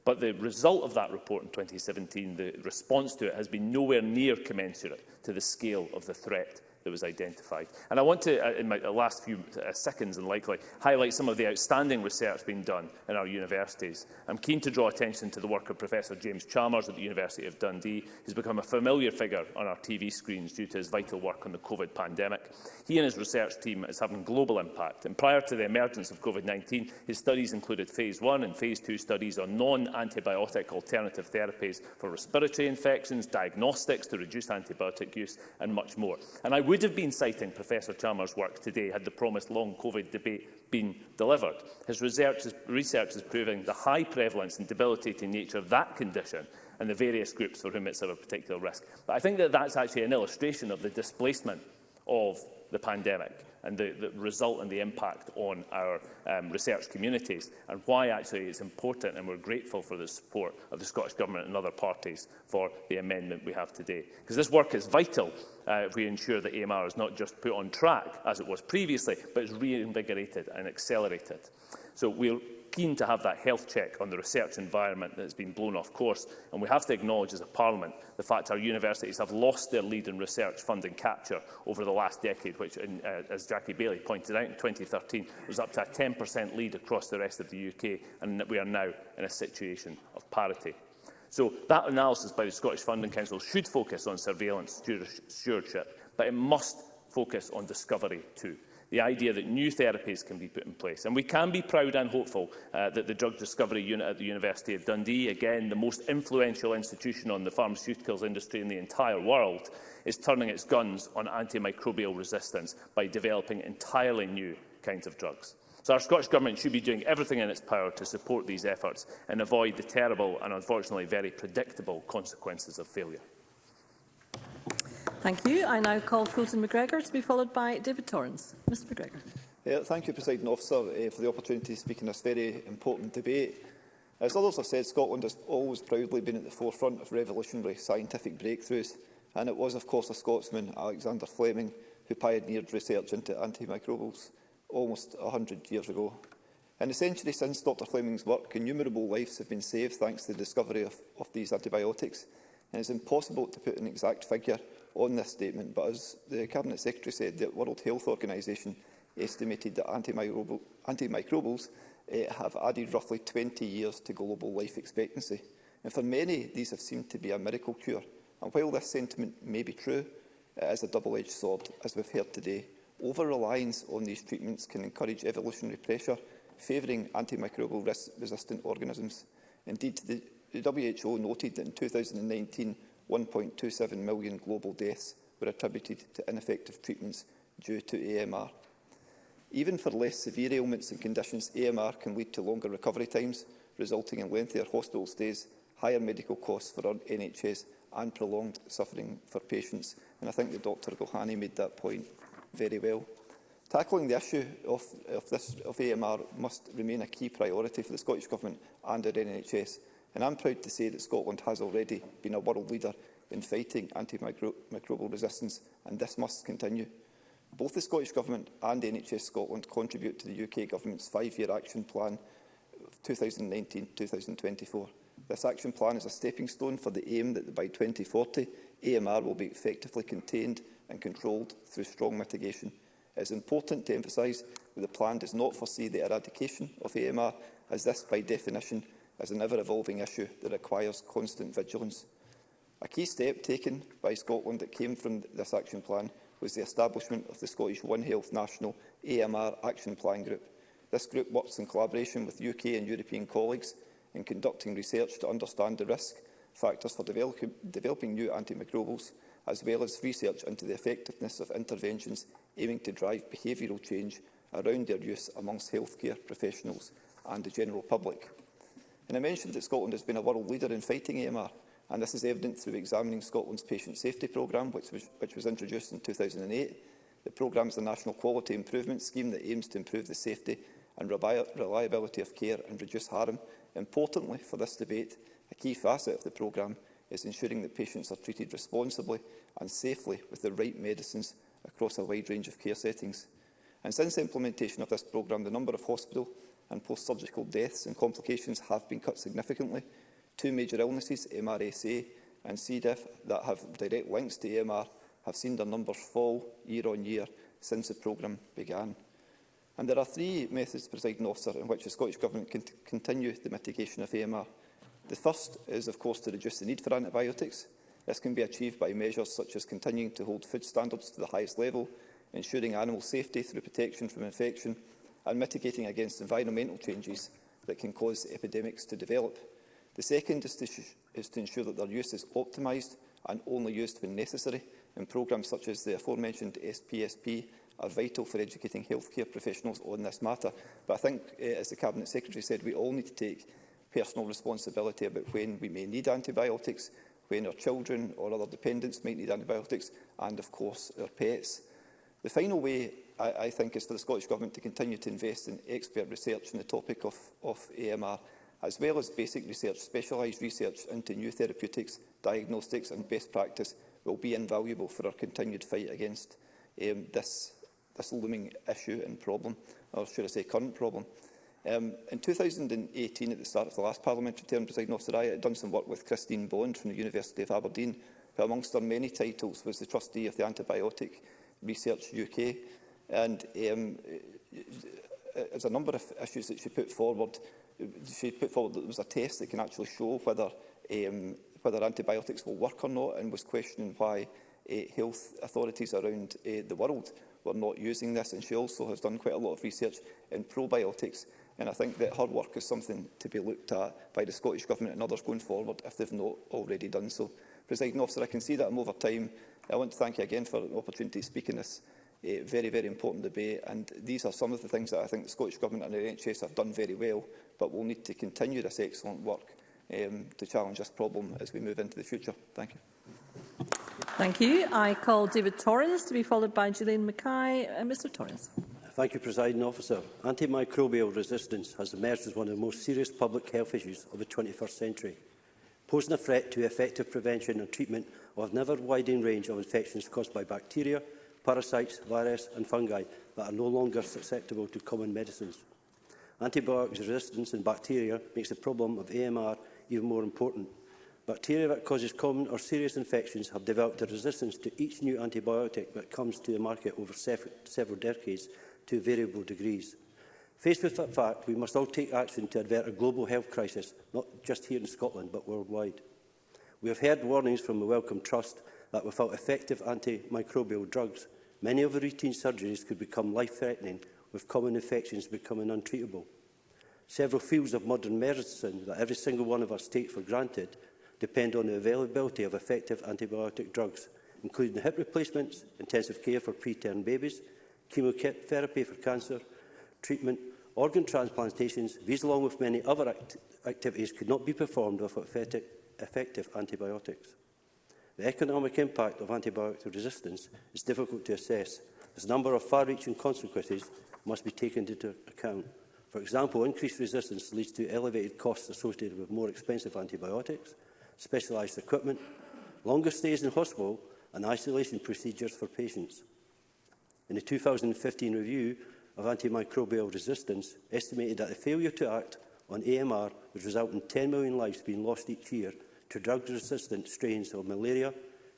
But the result of that report in 2017, the response to it, has been nowhere near commensurate to the scale of the threat that was identified. And I want to, uh, in my uh, last few uh, seconds and likely, highlight some of the outstanding research being done in our universities. I'm keen to draw attention to the work of Professor James Chalmers at the University of Dundee, who's become a familiar figure on our TV screens due to his vital work on the COVID pandemic. He and his research team is having global impact, and prior to the emergence of COVID-19, his studies included Phase 1 and Phase 2 studies on non-antibiotic alternative therapies for respiratory infections, diagnostics to reduce antibiotic use, and much more. And I would have been citing Professor Chalmers' work today had the promised long COVID debate been delivered. His research is, research is proving the high prevalence and debilitating nature of that condition and the various groups for whom it's of a particular risk. But I think that that's actually an illustration of the displacement of the pandemic and the, the result and the impact on our um, research communities and why actually it's important and we're grateful for the support of the Scottish Government and other parties for the amendment we have today. Because this work is vital uh, if we ensure that AMR is not just put on track as it was previously, but is reinvigorated and accelerated. So we'll keen to have that health check on the research environment that has been blown off course. And we have to acknowledge as a Parliament the fact our universities have lost their lead in research funding capture over the last decade, which, in, uh, as Jackie Bailey pointed out in 2013, was up to a 10% lead across the rest of the UK, and we are now in a situation of parity. So that analysis by the Scottish Funding Council should focus on surveillance stewardship, but it must focus on discovery too the idea that new therapies can be put in place. And we can be proud and hopeful uh, that the Drug Discovery Unit at the University of Dundee, again the most influential institution on the pharmaceuticals industry in the entire world, is turning its guns on antimicrobial resistance by developing entirely new kinds of drugs. So our Scottish Government should be doing everything in its power to support these efforts and avoid the terrible and unfortunately very predictable consequences of failure. Thank you. I now call Fulton McGregor to be followed by David Torrance. Mr McGregor. Yeah, thank you, President Officer, uh, for the opportunity to speak in this very important debate. As others have said, Scotland has always proudly been at the forefront of revolutionary scientific breakthroughs, and it was, of course, a Scotsman, Alexander Fleming, who pioneered research into antimicrobials almost 100 years ago. In the century since Dr Fleming's work, innumerable lives have been saved thanks to the discovery of, of these antibiotics, and it is impossible to put an exact figure on this statement, but as the Cabinet Secretary said, the World Health Organization estimated that antimicrobial, antimicrobials uh, have added roughly 20 years to global life expectancy. And for many, these have seemed to be a miracle cure. And while this sentiment may be true, it is a double-edged sword, as we've heard today. Over-reliance on these treatments can encourage evolutionary pressure, favouring antimicrobial res resistant organisms. Indeed, the WHO noted that in 2019, 1.27 million global deaths were attributed to ineffective treatments due to AMR. Even for less severe ailments and conditions, AMR can lead to longer recovery times, resulting in lengthier hospital stays, higher medical costs for NHS and prolonged suffering for patients. And I think that Dr Gohani made that point very well. Tackling the issue of, of, this, of AMR must remain a key priority for the Scottish Government and our NHS, And I'm proud to say that Scotland has already been a world leader in fighting antimicrobial resistance, and this must continue. Both the Scottish Government and NHS Scotland contribute to the UK Government's five-year action plan 2019-2024. This action plan is a stepping stone for the aim that by 2040 AMR will be effectively contained and controlled through strong mitigation. It is important to emphasise that the plan does not foresee the eradication of AMR, as this, by definition, is an ever-evolving issue that requires constant vigilance. A key step taken by Scotland that came from this action plan was the establishment of the Scottish One Health National AMR Action Plan Group. This group works in collaboration with UK and European colleagues in conducting research to understand the risk factors for develop developing new antimicrobials, as well as research into the effectiveness of interventions aiming to drive behavioural change around their use amongst healthcare professionals and the general public. And I mentioned that Scotland has been a world leader in fighting AMR, and this is evident through examining Scotland's patient safety programme, which was, which was introduced in 2008. The programme is the National Quality Improvement Scheme that aims to improve the safety and reliability of care and reduce harm. Importantly for this debate, a key facet of the programme is ensuring that patients are treated responsibly and safely with the right medicines across a wide range of care settings. And since the implementation of this programme, the number of hospital and post-surgical deaths and complications have been cut significantly. Two major illnesses, MRSA and C. diff, that have direct links to AMR have seen their numbers fall year on year since the programme began. And there are three methods, presiding officer, in which the Scottish Government can continue the mitigation of AMR. The first is, of course, to reduce the need for antibiotics. This can be achieved by measures such as continuing to hold food standards to the highest level, ensuring animal safety through protection from infection and mitigating against environmental changes that can cause epidemics to develop. The second is to, is to ensure that their use is optimised and only used when necessary, and programmes such as the aforementioned SPSP are vital for educating healthcare professionals on this matter. But I think, uh, as the Cabinet Secretary said, we all need to take personal responsibility about when we may need antibiotics, when our children or other dependents might need antibiotics, and, of course, our pets. The final way I, I think it's for the Scottish Government to continue to invest in expert research on the topic of, of AMR, as well as basic research, specialised research into new therapeutics, diagnostics and best practice will be invaluable for our continued fight against um, this, this looming issue and problem, or should I say current problem. Um, in 2018, at the start of the last parliamentary term, President Osiraya had done some work with Christine Bond from the University of Aberdeen, who amongst her many titles was the trustee of the Antibiotic Research UK And um, there's a number of issues that she put forward. She put forward that there was a test that can actually show whether, um, whether antibiotics will work or not and was questioning why uh, health authorities around uh, the world were not using this. And she also has done quite a lot of research in probiotics. And I think that her work is something to be looked at by the Scottish Government and others going forward if they've not already done so. Presiding officer, I can see that I'm over time. I want to thank you again for the opportunity to speak in this uh, very, very important debate. And these are some of the things that I think the Scottish Government and the NHS have done very well, but we'll need to continue this excellent work um, to challenge this problem as we move into the future. Thank you. Thank you. I call David Torrens to be followed by Gillian Mackay. Uh, Mr Torrens. Thank you, Presiding Officer. Antimicrobial resistance has emerged as one of the most serious public health issues of the 21st century, posing a threat to effective prevention and treatment of an ever-widening range of infections caused by bacteria, parasites, viruses and fungi that are no longer susceptible to common medicines. Antibiotics resistance in bacteria makes the problem of AMR even more important. Bacteria that causes common or serious infections have developed a resistance to each new antibiotic that comes to the market over several decades to variable degrees. Faced with that fact, we must all take action to avert a global health crisis, not just here in Scotland, but worldwide. We have heard warnings from the Wellcome Trust that without effective antimicrobial drugs, many of the routine surgeries could become life-threatening, with common infections becoming untreatable. Several fields of modern medicine that every single one of us takes for granted depend on the availability of effective antibiotic drugs, including hip replacements, intensive care for preterm babies, chemotherapy for cancer, treatment, organ transplantations, these along with many other act activities could not be performed without effective antibiotics. The economic impact of antibiotic resistance is difficult to assess, as a number of far-reaching consequences must be taken into account. For example, increased resistance leads to elevated costs associated with more expensive antibiotics, specialised equipment, longer stays in hospital and isolation procedures for patients. In the 2015 review of antimicrobial resistance, estimated that the failure to act on AMR would result in 10 million lives being lost each year to drug-resistant strains of malaria,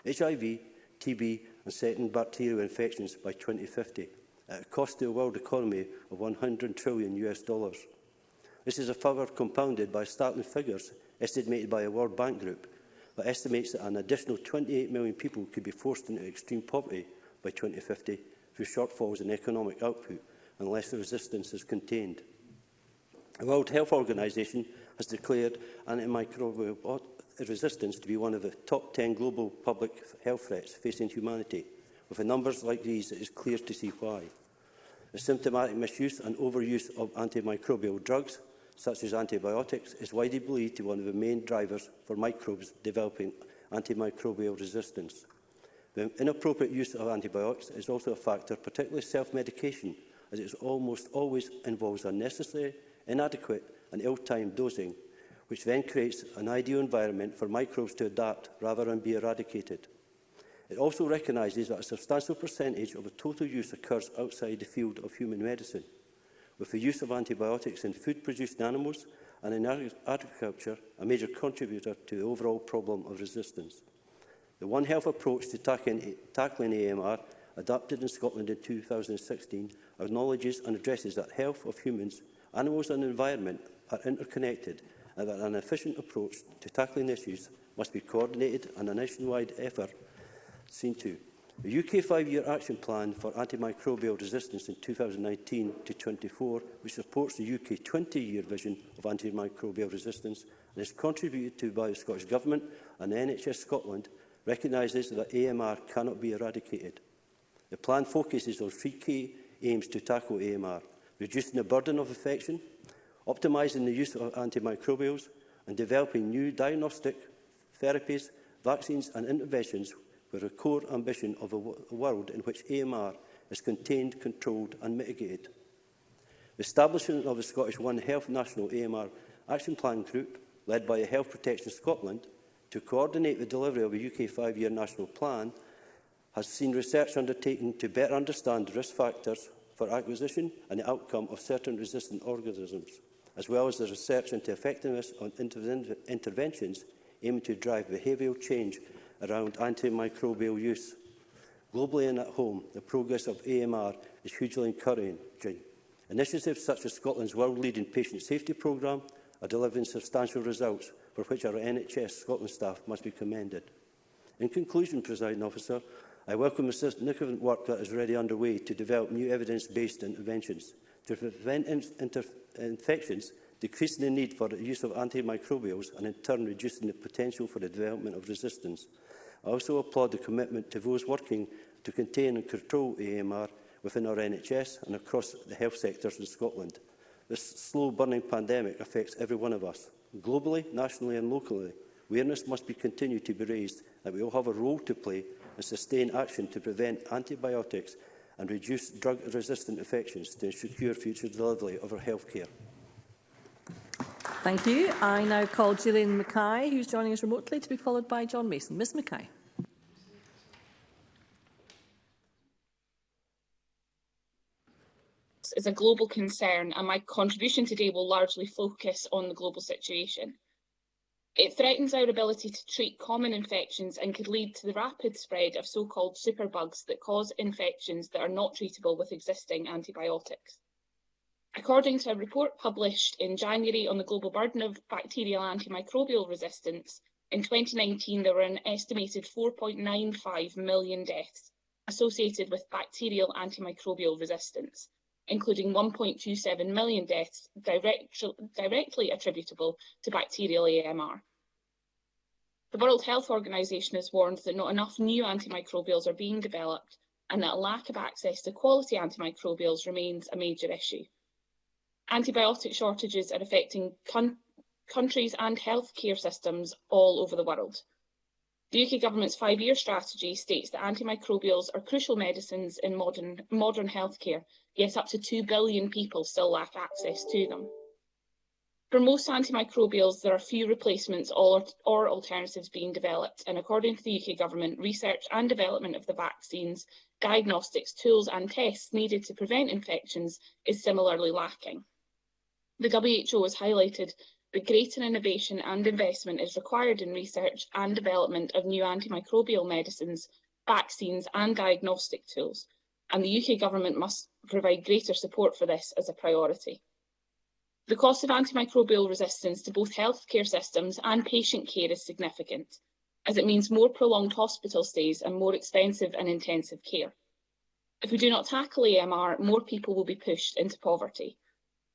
HIV, TB and certain bacterial infections by 2050, at a cost to the world economy of 100 trillion US dollars. This is a further compounded by startling figures estimated by a World Bank Group that estimates that an additional 28 million people could be forced into extreme poverty by 2050 through shortfalls in economic output unless the resistance is contained. The World Health Organization has declared antimicrobial resistance to be one of the top 10 global public health threats facing humanity. With numbers like these, it is clear to see why. The symptomatic misuse and overuse of antimicrobial drugs, such as antibiotics, is widely believed to be one of the main drivers for microbes developing antimicrobial resistance. The inappropriate use of antibiotics is also a factor, particularly self-medication, as it almost always involves unnecessary, inadequate and ill-timed dosing which then creates an ideal environment for microbes to adapt rather than be eradicated. It also recognises that a substantial percentage of the total use occurs outside the field of human medicine, with the use of antibiotics in food-producing animals and in agriculture a major contributor to the overall problem of resistance. The One Health approach to tackling, tackling AMR, adopted in Scotland in 2016, acknowledges and addresses that health of humans, animals and environment are interconnected that an efficient approach to tackling issues must be coordinated and a nationwide effort seen to. The UK five-year action plan for antimicrobial resistance in 2019 to 24, which supports the UK 20-year vision of antimicrobial resistance and is contributed to by the Scottish Government and NHS Scotland, recognises that AMR cannot be eradicated. The plan focuses on three key aims to tackle AMR, reducing the burden of infection, optimising the use of antimicrobials and developing new diagnostic therapies, vaccines and interventions with a core ambition of a, a world in which AMR is contained, controlled and mitigated. The establishment of the Scottish One Health National AMR Action Plan Group, led by Health Protection Scotland, to coordinate the delivery of a UK five-year national plan, has seen research undertaken to better understand risk factors for acquisition and the outcome of certain resistant organisms as well as the research into effectiveness on inter interventions aiming to drive behavioural change around antimicrobial use. Globally and at home, the progress of AMR is hugely encouraging. Initiatives such as Scotland's world-leading patient safety programme are delivering substantial results for which our NHS Scotland staff must be commended. In conclusion, Presiding Officer, I welcome the significant work that is already underway to develop new evidence-based interventions to prevent in inter infections, decreasing the need for the use of antimicrobials and in turn reducing the potential for the development of resistance. I also applaud the commitment to those working to contain and control AMR within our NHS and across the health sectors in Scotland. This slow-burning pandemic affects every one of us, globally, nationally and locally. Awareness must be continued to be raised that we all have a role to play and sustain action to prevent antibiotics and reduce drug-resistant infections to secure future delivery of our health care. Thank you. I now call Gillian Mackay, who's joining us remotely, to be followed by John Mason. Ms Mackay. is a global concern and my contribution today will largely focus on the global situation. It threatens our ability to treat common infections and could lead to the rapid spread of so-called superbugs that cause infections that are not treatable with existing antibiotics. According to a report published in January on the global burden of bacterial antimicrobial resistance, in 2019 there were an estimated 4.95 million deaths associated with bacterial antimicrobial resistance, including 1.27 million deaths direct, directly attributable to bacterial AMR. The World Health Organization has warned that not enough new antimicrobials are being developed and that a lack of access to quality antimicrobials remains a major issue. Antibiotic shortages are affecting countries and healthcare systems all over the world. The UK Government's five-year strategy states that antimicrobials are crucial medicines in modern, modern healthcare, yet up to 2 billion people still lack access to them. For most antimicrobials, there are few replacements or, or, alternatives being developed, and according to the UK Government, research and development of the vaccines, diagnostics, tools and tests needed to prevent infections is similarly lacking. The WHO has highlighted but greater innovation and investment is required in research and development of new antimicrobial medicines, vaccines and diagnostic tools, and the UK Government must provide greater support for this as a priority. The cost of antimicrobial resistance to both healthcare systems and patient care is significant, as it means more prolonged hospital stays and more expensive and intensive care. If we do not tackle AMR, more people will be pushed into poverty.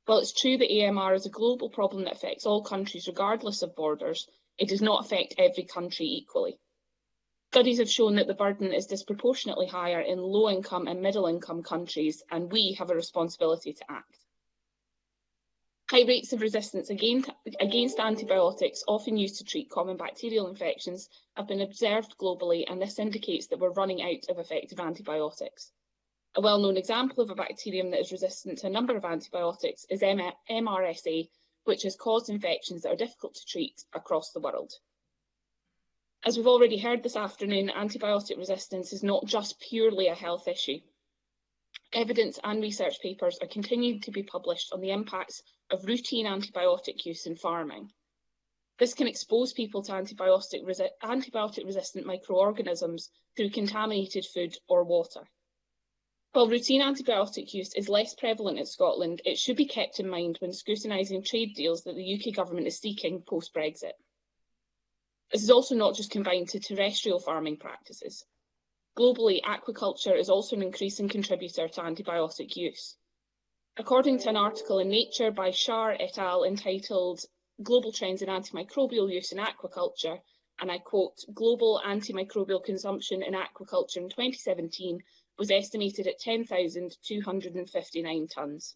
While it's true that AMR is a global problem that affects all countries regardless of borders, it does not affect every country equally. Studies have shown that the burden is disproportionately higher in low-income and middle-income countries, and we have a responsibility to act. High rates of resistance against antibiotics, often used to treat common bacterial infections, have been observed globally, and this indicates that we're running out of effective antibiotics. A well-known example of a bacterium that is resistant to a number of antibiotics is M MRSA, which has caused infections that are difficult to treat across the world. As we've already heard this afternoon, antibiotic resistance is not just purely a health issue. Evidence and research papers are continuing to be published on the impacts of routine antibiotic use in farming. This can expose people to antibiotic, resi antibiotic resistant microorganisms through contaminated food or water. While routine antibiotic use is less prevalent in Scotland, it should be kept in mind when scrutinising trade deals that the UK Government is seeking post-Brexit. This is also not just confined to terrestrial farming practices. Globally, aquaculture is also an increasing contributor to antibiotic use. According to an article in Nature by Shar et al. entitled Global Trends in Antimicrobial Use in Aquaculture, and I quote, Global Antimicrobial Consumption in Aquaculture in 2017 was estimated at 10,259 tonnes.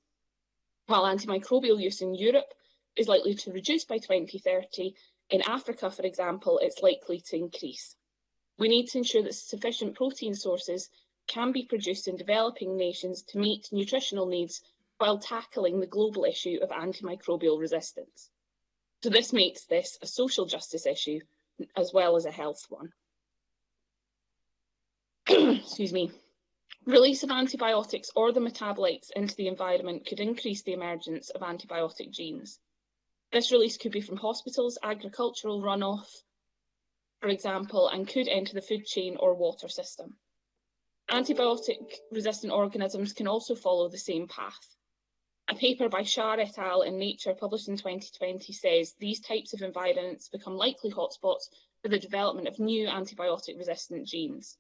While antimicrobial use in Europe is likely to reduce by 2030, in Africa, for example, it's likely to increase. We need to ensure that sufficient protein sources can be produced in developing nations to meet nutritional needs while tackling the global issue of antimicrobial resistance. So this makes this a social justice issue as well as a health one. Excuse me. Release of antibiotics or the metabolites into the environment could increase the emergence of antibiotic genes. This release could be from hospitals, agricultural runoff, for example, and could enter the food chain or water system. Antibiotic-resistant organisms can also follow the same path. A paper by Shah et al. in Nature published in 2020 says these types of environments become likely hotspots for the development of new antibiotic-resistant genes.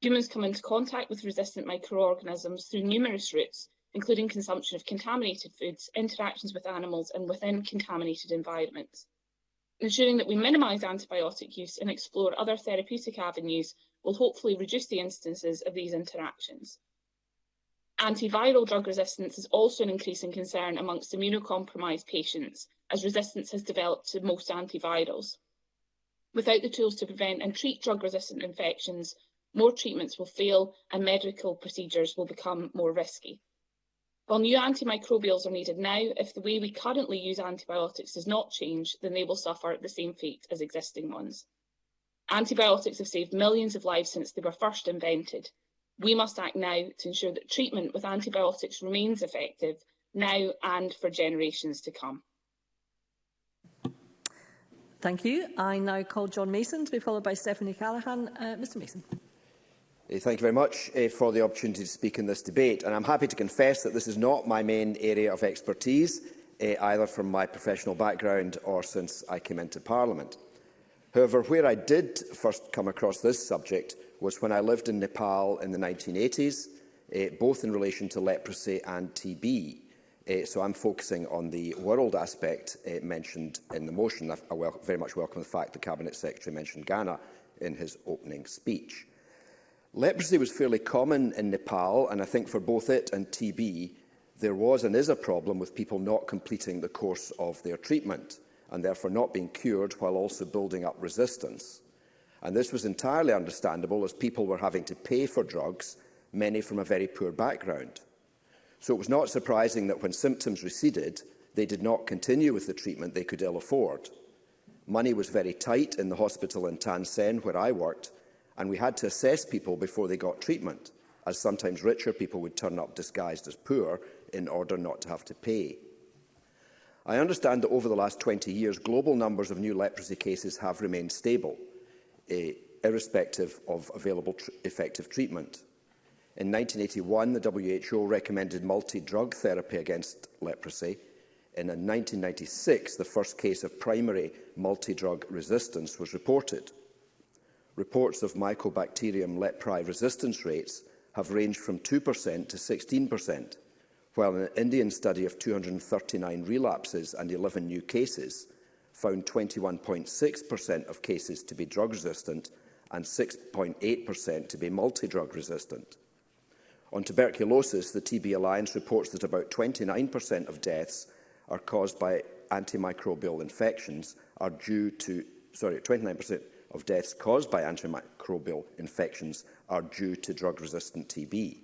Humans come into contact with resistant microorganisms through numerous routes, including consumption of contaminated foods, interactions with animals and within contaminated environments. Ensuring that we minimise antibiotic use and explore other therapeutic avenues will hopefully reduce the instances of these interactions. Antiviral drug resistance is also an increasing concern amongst immunocompromised patients, as resistance has developed to most antivirals. Without the tools to prevent and treat drug-resistant infections, more treatments will fail and medical procedures will become more risky. While new antimicrobials are needed now, if the way we currently use antibiotics does not change, then they will suffer the same fate as existing ones. Antibiotics have saved millions of lives since they were first invented. We must act now to ensure that treatment with antibiotics remains effective now and for generations to come. Thank you. I now call John Mason to be followed by Stephanie Callaghan. Uh, Mr Mason. Eh, thank you very much uh, for the opportunity to speak in this debate. And I'm happy to confess that this is not my main area of expertise, uh, either from my professional background or since I came into Parliament. However, where I did first come across this subject was when I lived in Nepal in the 1980s, uh, both in relation to leprosy and TB. Uh, so I'm focusing on the world aspect uh, mentioned in the motion. I, I very much welcome the fact the Cabinet Secretary mentioned Ghana in his opening speech. Leprosy was fairly common in Nepal, and I think for both it and TB, there was and is a problem with people not completing the course of their treatment and therefore not being cured while also building up resistance. And this was entirely understandable as people were having to pay for drugs, many from a very poor background. So it was not surprising that when symptoms receded, they did not continue with the treatment they could ill afford. Money was very tight in the hospital in Tansen, where I worked, and we had to assess people before they got treatment, as sometimes richer people would turn up disguised as poor in order not to have to pay. I understand that over the last 20 years, global numbers of new leprosy cases have remained stable, eh, irrespective of available tr effective treatment. In 1981, the WHO recommended multi-drug therapy against leprosy, and in 1996, the first case of primary multi-drug resistance was reported reports of Mycobacterium leprae resistance rates have ranged from 2% to 16%, while an Indian study of 239 relapses and 11 new cases found 21.6% of cases to be drug-resistant and 6.8% to be multi-drug resistant. On tuberculosis, the TB Alliance reports that about 29% of deaths are caused by antimicrobial infections are due to sorry, 29% of deaths caused by antimicrobial infections are due to drug-resistant TB.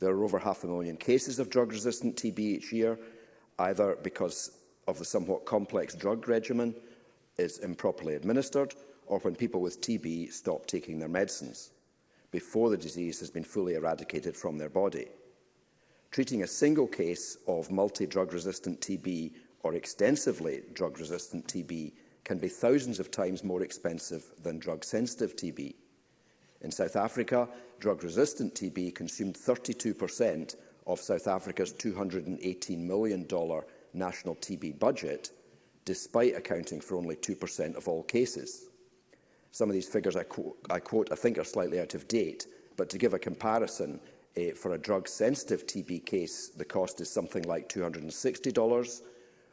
There are over half a million cases of drug-resistant TB each year, either because of the somewhat complex drug regimen is improperly administered or when people with TB stop taking their medicines before the disease has been fully eradicated from their body. Treating a single case of multi-drug resistant TB or extensively drug resistant TB can be thousands of times more expensive than drug-sensitive TB. In South Africa, drug-resistant TB consumed 32% of South Africa's $218 million national TB budget, despite accounting for only 2% of all cases. Some of these figures I, quote, I quote, I think, are slightly out of date, but to give a comparison, eh, for a drug-sensitive TB case, the cost is something like $260.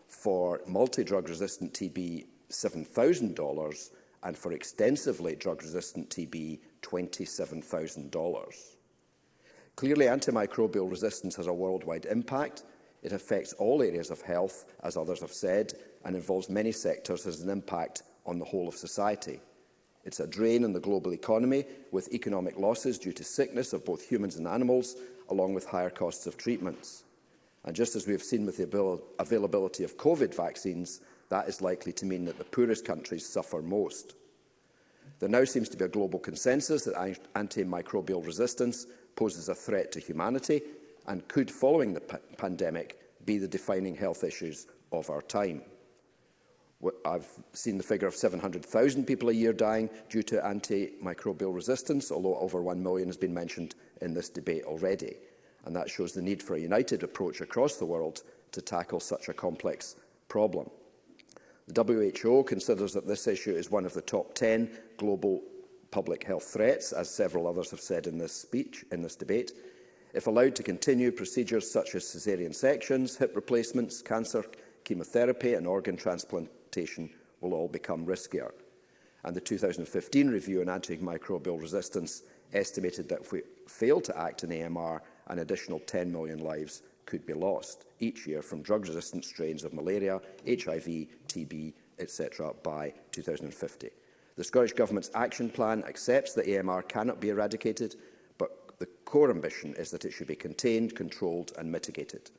For multi-drug resistant TB, $7,000 and for extensively drug-resistant TB, $27,000. Clearly, antimicrobial resistance has a worldwide impact. It affects all areas of health, as others have said, and involves many sectors as an impact on the whole of society. It's a drain on the global economy, with economic losses due to sickness of both humans and animals, along with higher costs of treatments. And just as we have seen with the availability of COVID vaccines, that is likely to mean that the poorest countries suffer most. There now seems to be a global consensus that antimicrobial resistance poses a threat to humanity and could, following the pandemic, be the defining health issues of our time. I've seen the figure of 700,000 people a year dying due to antimicrobial resistance, although over 1 million has been mentioned in this debate already. And that shows the need for a united approach across the world to tackle such a complex problem. The WHO considers that this issue is one of the top 10 global public health threats, as several others have said in this speech, in this debate. If allowed to continue, procedures such as caesarean sections, hip replacements, cancer, chemotherapy and organ transplantation will all become riskier. And the 2015 review on antimicrobial resistance estimated that if we fail to act in AMR, an additional 10 million lives could be lost each year from drug-resistant strains of malaria, HIV, TB, etc. by 2050. The Scottish Government's action plan accepts that AMR cannot be eradicated, but the core ambition is that it should be contained, controlled and mitigated.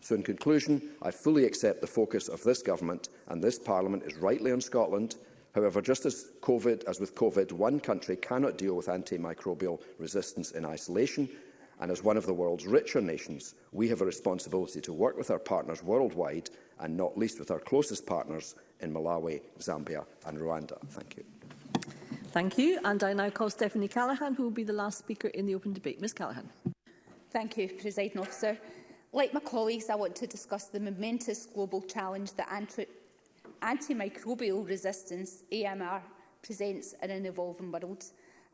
So in conclusion, I fully accept the focus of this Government and this Parliament is rightly on Scotland. However, just as, COVID, as with COVID, one country cannot deal with antimicrobial resistance in isolation, and as one of the world's richer nations, we have a responsibility to work with our partners worldwide and not least with our closest partners in Malawi, Zambia and Rwanda. Thank you. Thank you. And I now call Stephanie Callaghan, who will be the last speaker in the open debate. Ms Callaghan. Thank you, President Officer. Like my colleagues, I want to discuss the momentous global challenge that anti antimicrobial resistance, AMR, presents in an evolving world.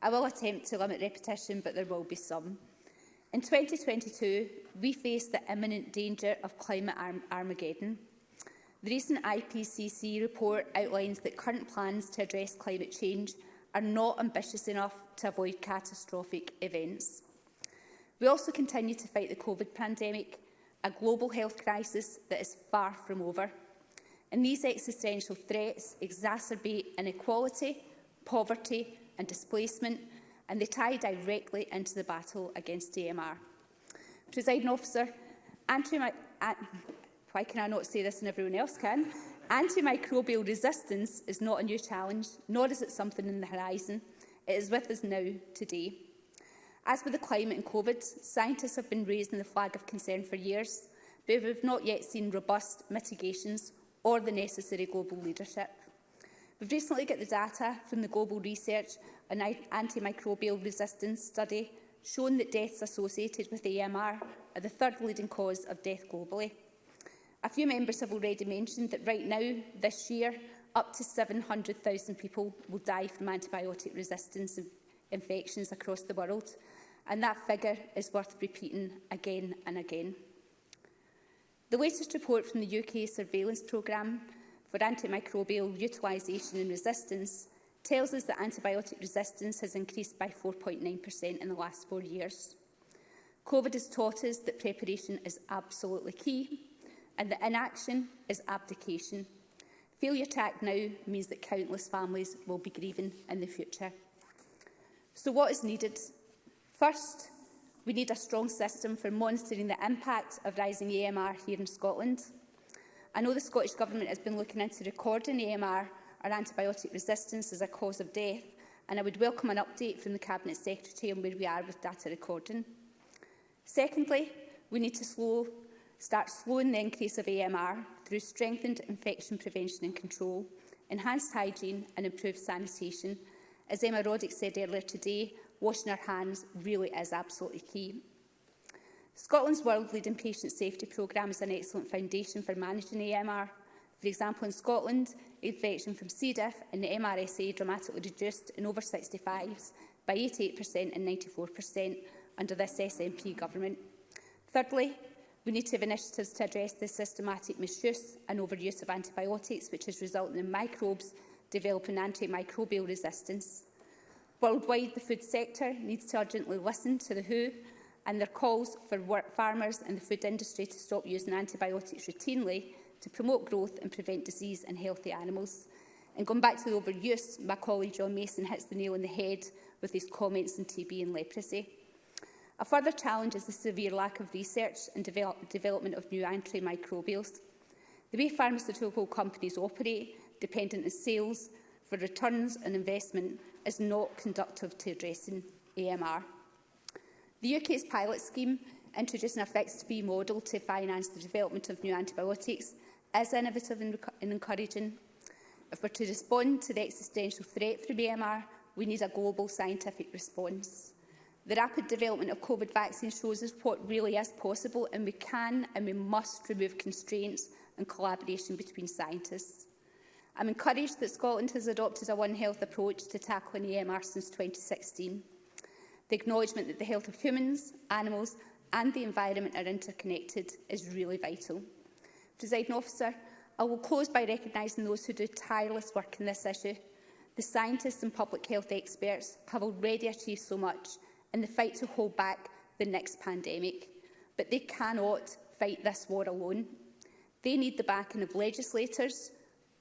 I will attempt to limit repetition, but there will be some. In 2022, we face the imminent danger of climate Armageddon. The recent IPCC report outlines that current plans to address climate change are not ambitious enough to avoid catastrophic events. We also continue to fight the COVID pandemic, a global health crisis that is far from over. And these existential threats exacerbate inequality, poverty and displacement and they tie directly into the battle against AMR. Presiding officer, anti uh, why can I not say this and everyone else can? Antimicrobial resistance is not a new challenge, nor is it something in the horizon. It is with us now, today. As with the climate and COVID, scientists have been raising the flag of concern for years, but we've not yet seen robust mitigations or the necessary global leadership. We've recently got the data from the Global Research on Antimicrobial Resistance Study shown that deaths associated with AMR are the third leading cause of death globally. A few members have already mentioned that right now, this year, up to 700,000 people will die from antibiotic resistance infections across the world, and that figure is worth repeating again and again. The latest report from the UK Surveillance Programme for antimicrobial utilisation and resistance tells us that antibiotic resistance has increased by 4.9% in the last four years. COVID has taught us that preparation is absolutely key and that inaction is abdication. Failure to act now means that countless families will be grieving in the future. So what is needed? First, we need a strong system for monitoring the impact of rising AMR here in Scotland. I know the Scottish Government has been looking into recording AMR or antibiotic resistance as a cause of death, and I would welcome an update from the Cabinet Secretary on where we are with data recording. Secondly, we need to slow, start slowing the increase of AMR through strengthened infection prevention and control, enhanced hygiene and improved sanitation. As Emma Roddick said earlier today, washing our hands really is absolutely key. Scotland's world-leading patient safety programme is an excellent foundation for managing AMR. For example, in Scotland, infection from C. diff and the MRSA dramatically reduced in over 65s by 88% and 94% under this SNP government. Thirdly, we need to have initiatives to address the systematic misuse and overuse of antibiotics, which is resulting in microbes developing antimicrobial resistance. Worldwide, the food sector needs to urgently listen to the WHO and their calls for work farmers and the food industry to stop using antibiotics routinely to promote growth and prevent disease in healthy animals. And going back to the overuse, my colleague John Mason hits the nail on the head with his comments on TB and leprosy. A further challenge is the severe lack of research and develop development of new antimicrobials. The way pharmaceutical companies operate, dependent on sales for returns and investment, is not conductive to addressing AMR. The UK's pilot scheme, introducing a fixed fee model to finance the development of new antibiotics, is innovative and, and encouraging. If we're to respond to the existential threat from AMR, we need a global scientific response. The rapid development of COVID vaccines shows us what really is possible and we can and we must remove constraints and collaboration between scientists. I'm encouraged that Scotland has adopted a One Health approach to tackling AMR since 2016. The acknowledgement that the health of humans, animals and the environment are interconnected is really vital. Presiding officer, I will close by recognising those who do tireless work in this issue. The scientists and public health experts have already achieved so much in the fight to hold back the next pandemic, but they cannot fight this war alone. They need the backing of legislators,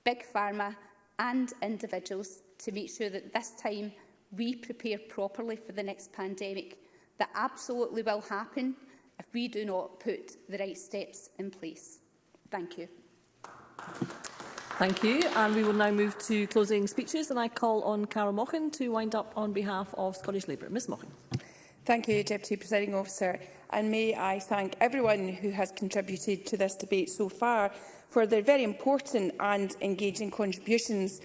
big pharma and individuals to make sure that this time we prepare properly for the next pandemic. That absolutely will happen if we do not put the right steps in place. Thank you. Thank you. And we will now move to closing speeches. And I call on Carol Mochan to wind up on behalf of Scottish Labour. Ms Mochan. Thank you, Deputy Presiding Officer. And may I thank everyone who has contributed to this debate so far for their very important and engaging contributions.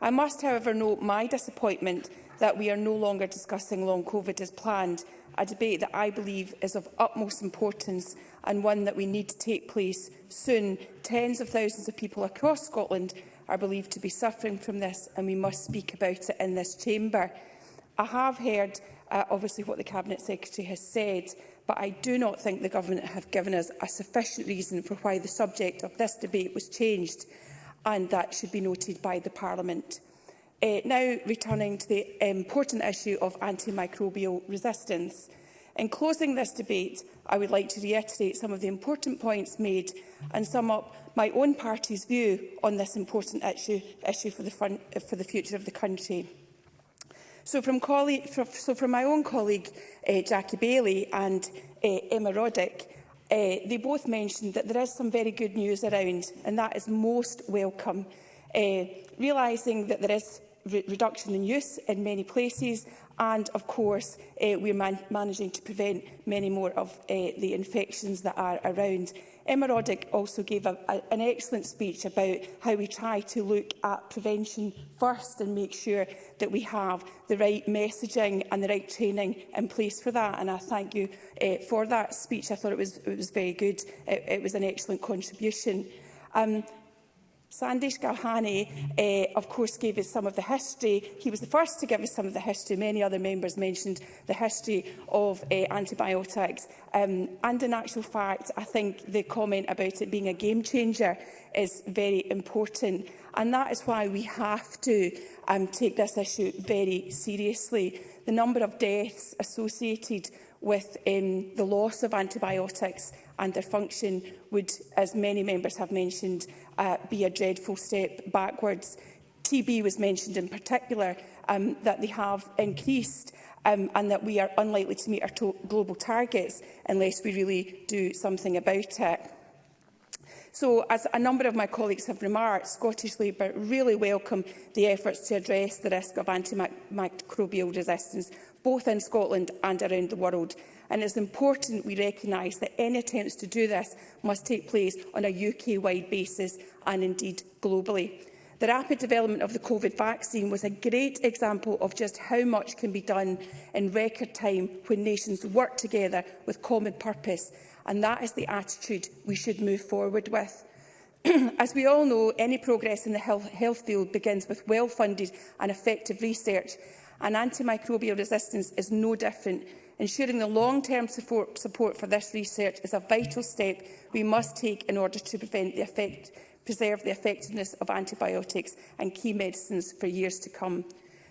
I must, however, note my disappointment that we are no longer discussing long COVID as planned, a debate that I believe is of utmost importance and one that we need to take place soon. Tens of thousands of people across Scotland are believed to be suffering from this and we must speak about it in this chamber. I have heard uh, obviously what the Cabinet Secretary has said, but I do not think the Government have given us a sufficient reason for why the subject of this debate was changed and that should be noted by the Parliament. Uh, now returning to the important issue of antimicrobial resistance. In closing this debate, I would like to reiterate some of the important points made and sum up my own party's view on this important issue, issue for, the front, for the future of the country. So from, colleague, so from my own colleague uh, Jackie Bailey and uh, Emma Roddick, uh, they both mentioned that there is some very good news around, and that is most welcome. Uh, realising that there is re reduction in use in many places and, of course, uh, we're man managing to prevent many more of uh, the infections that are around. Emma Roddick also gave a, a, an excellent speech about how we try to look at prevention first and make sure that we have the right messaging and the right training in place for that. And I thank you uh, for that speech. I thought it was, it was very good. It, it was an excellent contribution. Um, Sandesh Galhani, uh, of course, gave us some of the history. He was the first to give us some of the history. Many other members mentioned the history of uh, antibiotics. Um, and in actual fact, I think the comment about it being a game changer is very important. And that is why we have to um, take this issue very seriously. The number of deaths associated with um, the loss of antibiotics and their function would, as many members have mentioned, uh, be a dreadful step backwards. TB was mentioned in particular, um, that they have increased um, and that we are unlikely to meet our global targets unless we really do something about it. So, as a number of my colleagues have remarked, Scottish Labour really welcome the efforts to address the risk of antimicrobial resistance, both in Scotland and around the world and it's important we recognise that any attempts to do this must take place on a UK-wide basis and indeed globally. The rapid development of the COVID vaccine was a great example of just how much can be done in record time when nations work together with common purpose, and that is the attitude we should move forward with. As we all know, any progress in the health, health field begins with well-funded and effective research, and antimicrobial resistance is no different. Ensuring the long-term support, support for this research is a vital step we must take in order to prevent the effect, preserve the effectiveness of antibiotics and key medicines for years to come.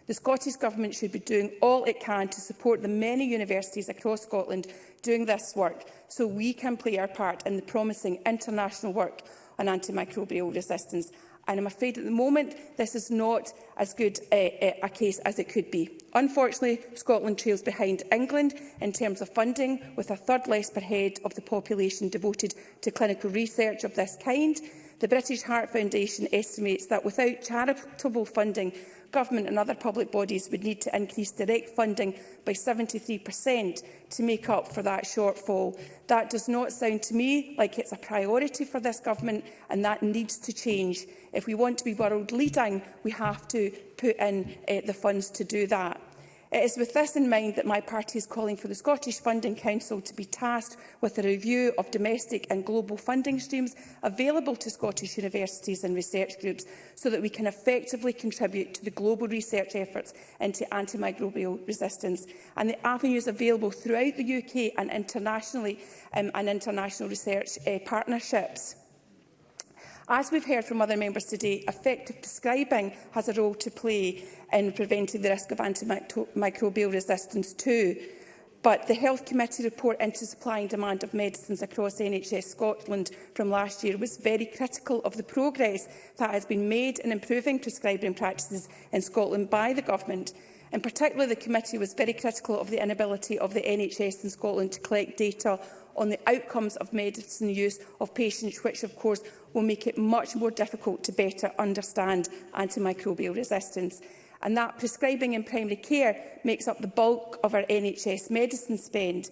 The Scottish Government should be doing all it can to support the many universities across Scotland doing this work so we can play our part in the promising international work on antimicrobial resistance And I'm afraid at the moment this is not as good a, a case as it could be. Unfortunately, Scotland trails behind England in terms of funding, with a third less per head of the population devoted to clinical research of this kind. The British Heart Foundation estimates that without charitable funding, government and other public bodies would need to increase direct funding by 73% to make up for that shortfall. That does not sound to me like it's a priority for this government and that needs to change. If we want to be world leading, we have to put in uh, the funds to do that. It is with this in mind that my party is calling for the Scottish Funding Council to be tasked with a review of domestic and global funding streams available to Scottish universities and research groups so that we can effectively contribute to the global research efforts into antimicrobial resistance and the avenues available throughout the UK and internationally um, and international research uh, partnerships. As we've heard from other members today, effective prescribing has a role to play in preventing the risk of antimicrobial resistance too. But the Health Committee report into supply and demand of medicines across NHS Scotland from last year was very critical of the progress that has been made in improving prescribing practices in Scotland by the Government. In particular, the committee was very critical of the inability of the NHS in Scotland to collect data on the outcomes of medicine use of patients, which of course will make it much more difficult to better understand antimicrobial resistance. And that prescribing in primary care makes up the bulk of our NHS medicine spend.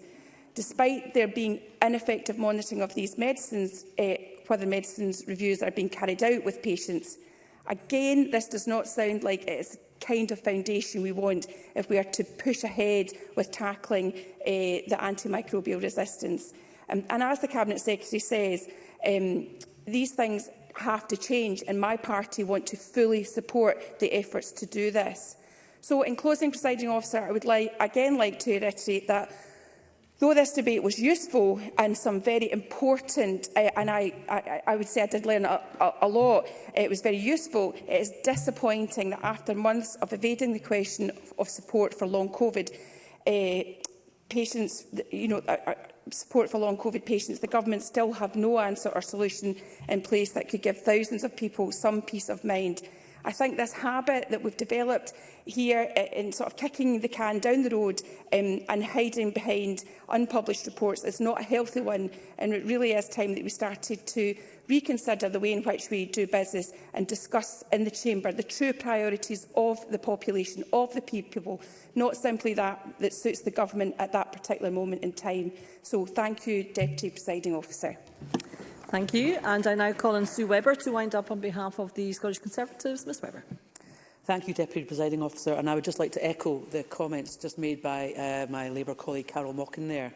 Despite there being ineffective monitoring of these medicines, eh, whether medicines reviews are being carried out with patients. Again, this does not sound like it is kind of foundation we want if we are to push ahead with tackling uh, the antimicrobial resistance. Um, and as the Cabinet Secretary says, um, these things have to change and my party want to fully support the efforts to do this. So in closing, presiding officer, I would like, again like to reiterate that Though this debate was useful and some very important, uh, and I, I, I would say I did learn a, a, a lot, it was very useful, it is disappointing that after months of evading the question of support for long COVID uh, patients, you know, uh, uh, support for long COVID patients, the government still have no answer or solution in place that could give thousands of people some peace of mind. I think this habit that we've developed here in sort of kicking the can down the road um, and hiding behind unpublished reports is not a healthy one and it really is time that we started to reconsider the way in which we do business and discuss in the Chamber the true priorities of the population, of the people, not simply that that suits the government at that particular moment in time. So thank you, Deputy Presiding Officer. Thank you. And I now call on Sue Webber to wind up on behalf of the Scottish Conservatives. Ms Webber. Thank you, Deputy Presiding Officer. And I would just like to echo the comments just made by uh, my Labour colleague Carol Mockin there.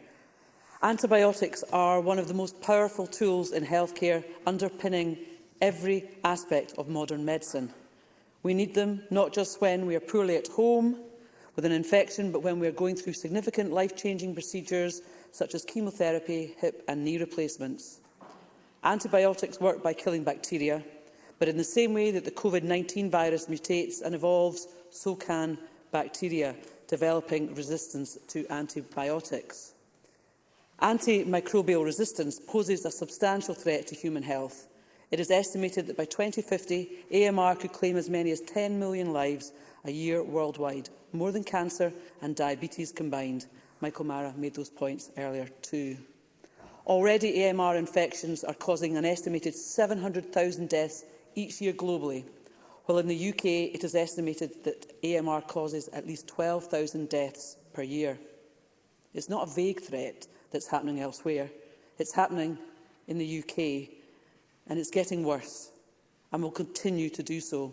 Antibiotics are one of the most powerful tools in healthcare, underpinning every aspect of modern medicine. We need them not just when we are poorly at home with an infection, but when we are going through significant life-changing procedures such as chemotherapy, hip and knee replacements. Antibiotics work by killing bacteria, but in the same way that the COVID-19 virus mutates and evolves, so can bacteria, developing resistance to antibiotics. Antimicrobial resistance poses a substantial threat to human health. It is estimated that by 2050, AMR could claim as many as 10 million lives a year worldwide, more than cancer and diabetes combined. Michael Mara made those points earlier too. Already, AMR infections are causing an estimated 700,000 deaths each year globally, while in the UK it is estimated that AMR causes at least 12,000 deaths per year. It's not a vague threat that's happening elsewhere. It's happening in the UK, and it's getting worse, and will continue to do so.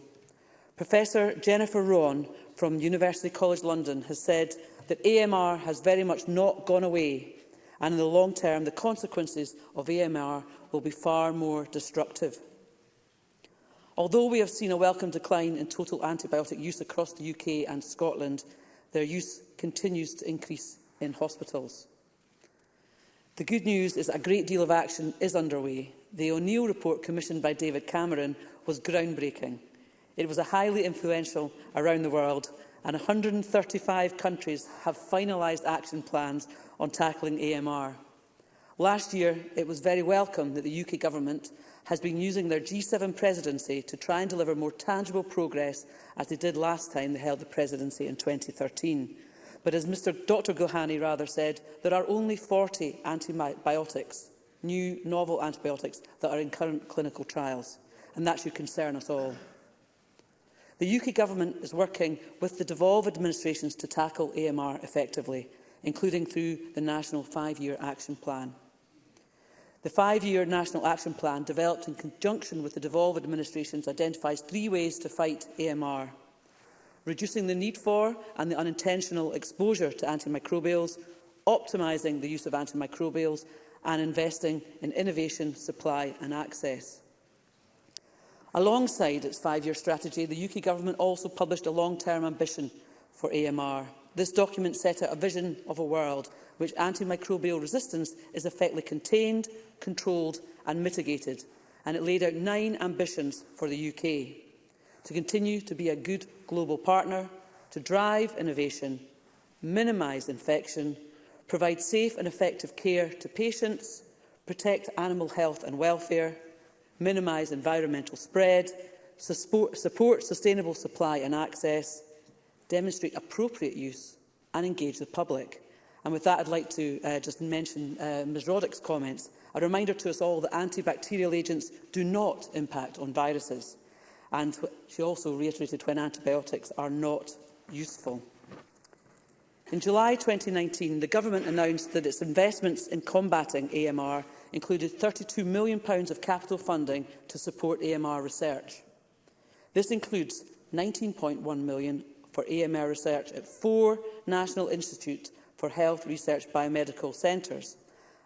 Professor Jennifer Rowan from University College London has said that AMR has very much not gone away and in the long term the consequences of AMR will be far more destructive. Although we have seen a welcome decline in total antibiotic use across the UK and Scotland, their use continues to increase in hospitals. The good news is that a great deal of action is underway. The O'Neill report commissioned by David Cameron was groundbreaking. It was highly influential around the world and 135 countries have finalised action plans on tackling AMR. Last year, it was very welcome that the UK Government has been using their G7 presidency to try and deliver more tangible progress as they did last time they held the presidency in 2013. But as Mr Dr Gohani rather said, there are only 40 antibiotics, new novel antibiotics, that are in current clinical trials, and that should concern us all. The UK Government is working with the devolved administrations to tackle AMR effectively, including through the National Five-Year Action Plan. The five-year National Action Plan, developed in conjunction with the devolved administrations, identifies three ways to fight AMR. Reducing the need for and the unintentional exposure to antimicrobials, optimising the use of antimicrobials and investing in innovation, supply and access. Alongside its five-year strategy, the UK Government also published a long-term ambition for AMR – This document set out a vision of a world which antimicrobial resistance is effectively contained, controlled and mitigated, and it laid out nine ambitions for the UK. To continue to be a good global partner, to drive innovation, minimise infection, provide safe and effective care to patients, protect animal health and welfare, minimise environmental spread, support, support sustainable supply and access, demonstrate appropriate use and engage the public. And with that, I'd like to uh, just mention uh, Ms Roddick's comments. A reminder to us all that antibacterial agents do not impact on viruses. And she also reiterated when antibiotics are not useful. In July 2019, the Government announced that its investments in combating AMR included £32 million of capital funding to support AMR research. This includes £19.1 million for AMR research at four National Institute for Health Research Biomedical Centres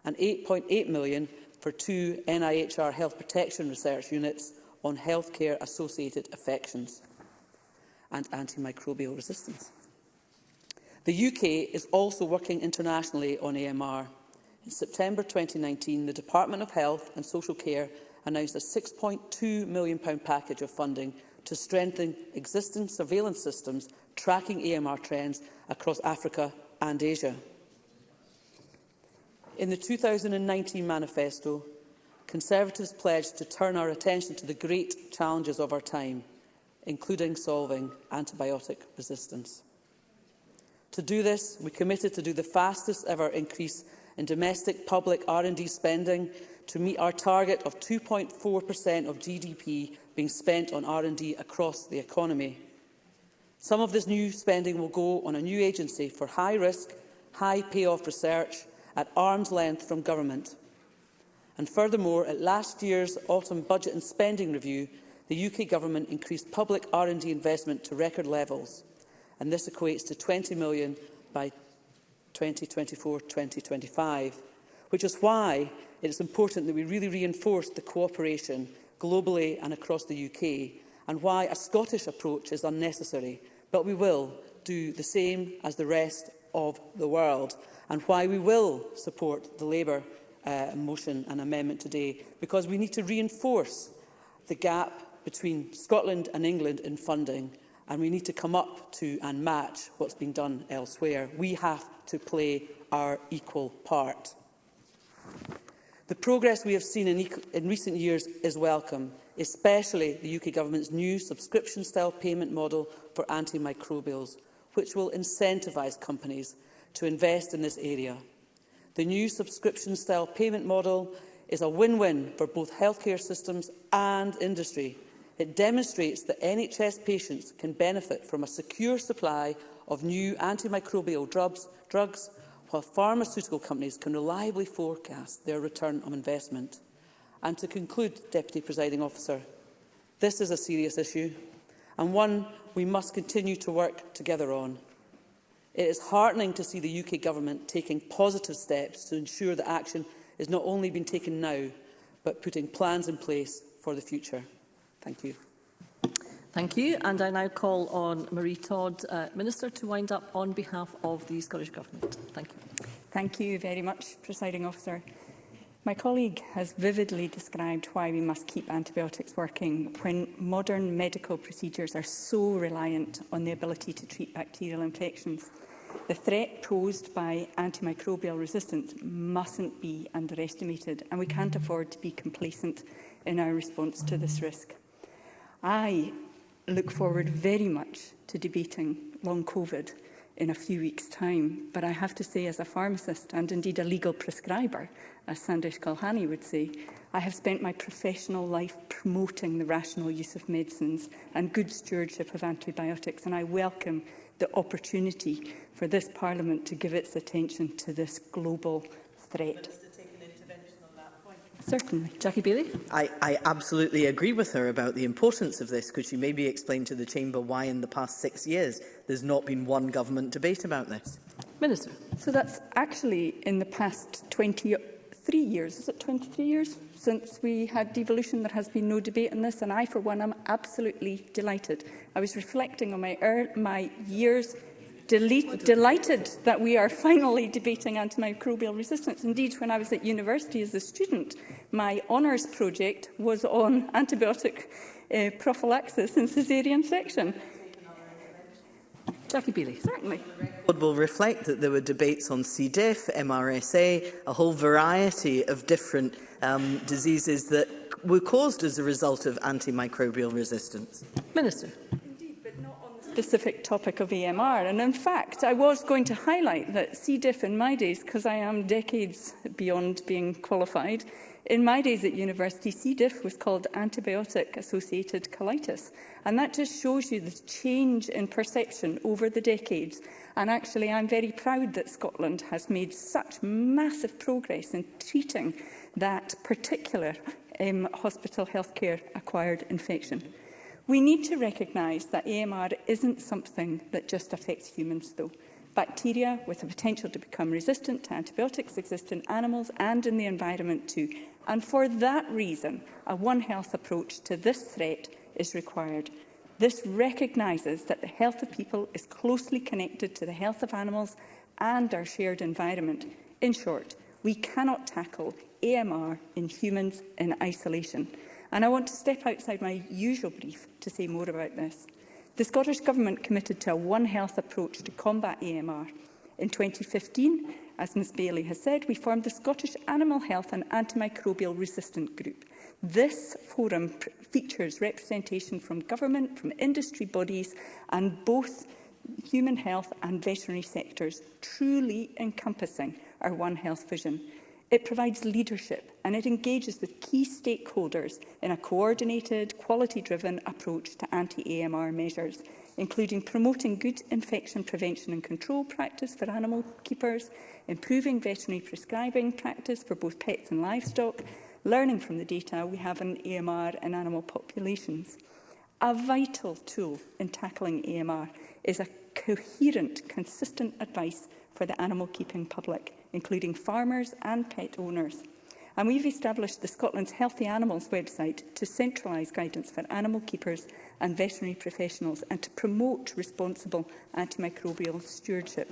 and 8.8 million for two NIHR Health Protection Research Units on healthcare-associated affections and antimicrobial resistance. The UK is also working internationally on AMR. In September 2019, the Department of Health and Social Care announced a £6.2 million package of funding to strengthen existing surveillance systems tracking AMR trends across Africa and Asia. In the 2019 manifesto, Conservatives pledged to turn our attention to the great challenges of our time, including solving antibiotic resistance. To do this, we committed to do the fastest ever increase in domestic public R&D spending to meet our target of 2.4% of GDP being spent on R&D across the economy. Some of this new spending will go on a new agency for high-risk, high-payoff research at arm's length from government. And furthermore, at last year's autumn budget and spending review, the UK government increased public R&D investment to record levels, and this equates to 20 million by 2024-2025, which is why it is important that we really reinforce the cooperation globally and across the UK, and why a Scottish approach is unnecessary but we will do the same as the rest of the world and why we will support the Labour uh, motion and amendment today, because we need to reinforce the gap between Scotland and England in funding and we need to come up to and match what's been done elsewhere. We have to play our equal part. The progress we have seen in, in recent years is welcome, especially the UK Government's new subscription-style payment model for antimicrobials, which will incentivise companies to invest in this area. The new subscription-style payment model is a win-win for both healthcare systems and industry. It demonstrates that NHS patients can benefit from a secure supply of new antimicrobial drugs, drugs while pharmaceutical companies can reliably forecast their return on investment. And to conclude, Deputy Presiding Officer, this is a serious issue and one we must continue to work together on. It is heartening to see the UK Government taking positive steps to ensure that action is not only being taken now, but putting plans in place for the future. Thank you. Thank you. And I now call on Marie Todd, uh, Minister, to wind up on behalf of the Scottish Government. Thank you. Thank you very much, Presiding Officer. My colleague has vividly described why we must keep antibiotics working when modern medical procedures are so reliant on the ability to treat bacterial infections. The threat posed by antimicrobial resistance mustn't be underestimated and we can't afford to be complacent in our response to this risk. I look forward very much to debating long COVID in a few weeks' time. But I have to say, as a pharmacist and indeed a legal prescriber, as Sandesh Kalhani would say, I have spent my professional life promoting the rational use of medicines and good stewardship of antibiotics, and I welcome the opportunity for this Parliament to give its attention to this global threat. Certainly. Jackie Bailey. I, I absolutely agree with her about the importance of this. Could she maybe explain to the Chamber why in the past six years there's not been one government debate about this? Minister. So that's actually in the past 23 years, is it 23 years, since we had devolution. There has been no debate on this, and I, for one, am absolutely delighted. I was reflecting on my, er my years delete, delighted that we are finally debating antimicrobial resistance. Indeed, when I was at university as a student, my honours project was on antibiotic uh, prophylaxis in caesarean section. Jackie Bailey. Certainly. It will reflect that there were debates on C. diff, MRSA, a whole variety of different um, diseases that were caused as a result of antimicrobial resistance. Minister specific topic of EMR. And in fact, I was going to highlight that C. diff in my days, because I am decades beyond being qualified, in my days at university, C. diff was called antibiotic-associated colitis. And that just shows you the change in perception over the decades. And actually, I'm very proud that Scotland has made such massive progress in treating that particular um, hospital healthcare acquired infection. We need to recognise that AMR isn't something that just affects humans, though. Bacteria with the potential to become resistant to antibiotics exist in animals and in the environment too. And for that reason, a One Health approach to this threat is required. This recognises that the health of people is closely connected to the health of animals and our shared environment. In short, we cannot tackle AMR in humans in isolation. And I want to step outside my usual brief to say more about this. The Scottish Government committed to a One Health approach to combat AMR. In 2015, as Ms Bailey has said, we formed the Scottish Animal Health and Antimicrobial Resistant Group. This forum features representation from government, from industry bodies and both human health and veterinary sectors, truly encompassing our One Health vision. It provides leadership and it engages with key stakeholders in a coordinated, quality-driven approach to anti-AMR measures, including promoting good infection prevention and control practice for animal keepers, improving veterinary prescribing practice for both pets and livestock, learning from the data we have on AMR and animal populations. A vital tool in tackling AMR is a coherent, consistent advice for the animal keeping public including farmers and pet owners. And we've established the Scotland's Healthy Animals website to centralise guidance for animal keepers and veterinary professionals and to promote responsible antimicrobial stewardship.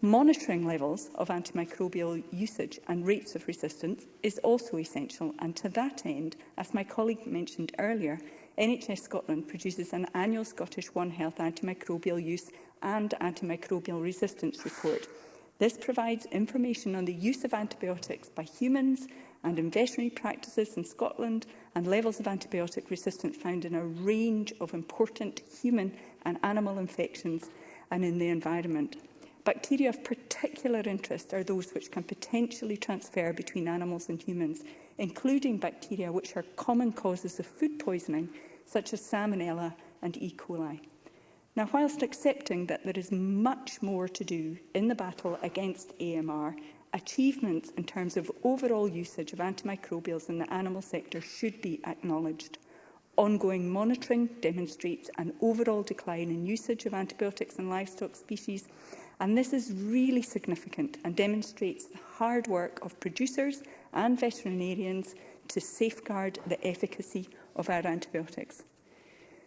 Monitoring levels of antimicrobial usage and rates of resistance is also essential and to that end, as my colleague mentioned earlier, NHS Scotland produces an annual Scottish One Health antimicrobial use and antimicrobial resistance report This provides information on the use of antibiotics by humans and in veterinary practices in Scotland and levels of antibiotic resistance found in a range of important human and animal infections and in the environment. Bacteria of particular interest are those which can potentially transfer between animals and humans, including bacteria which are common causes of food poisoning, such as salmonella and E. coli. Now, whilst accepting that there is much more to do in the battle against AMR, achievements in terms of overall usage of antimicrobials in the animal sector should be acknowledged. Ongoing monitoring demonstrates an overall decline in usage of antibiotics in livestock species, and this is really significant and demonstrates the hard work of producers and veterinarians to safeguard the efficacy of our antibiotics.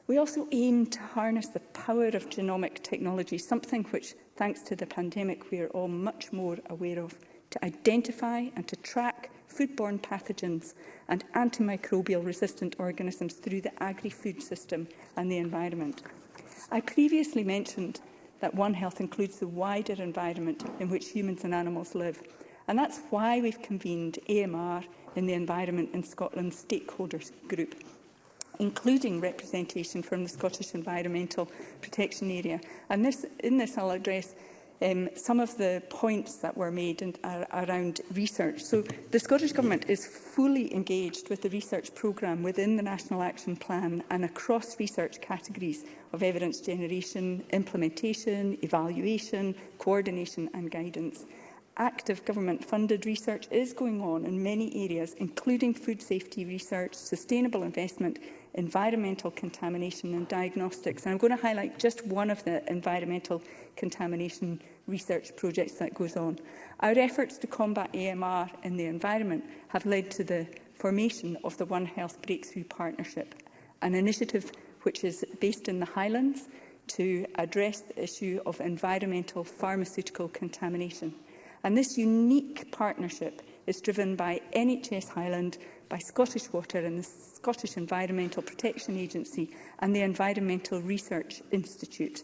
We also aim to harness the power of genomic technology, something which, thanks to the pandemic, we are all much more aware of, to identify and to track foodborne pathogens and antimicrobial-resistant organisms through the agri-food system and the environment. I previously mentioned that One Health includes the wider environment in which humans and animals live, and that's why we've convened AMR in the Environment in Scotland Stakeholders Group including representation from the Scottish Environmental Protection Area. And this, in this, I'll address um, some of the points that were made in, uh, around research. So the Scottish Government is fully engaged with the research programme within the National Action Plan and across research categories of evidence generation, implementation, evaluation, coordination and guidance. Active government-funded research is going on in many areas, including food safety research, sustainable investment environmental contamination and diagnostics. And I'm going to highlight just one of the environmental contamination research projects that goes on. Our efforts to combat AMR in the environment have led to the formation of the One Health Breakthrough Partnership, an initiative which is based in the Highlands to address the issue of environmental pharmaceutical contamination. And this unique partnership is driven by NHS Highland by Scottish Water and the Scottish Environmental Protection Agency and the Environmental Research Institute.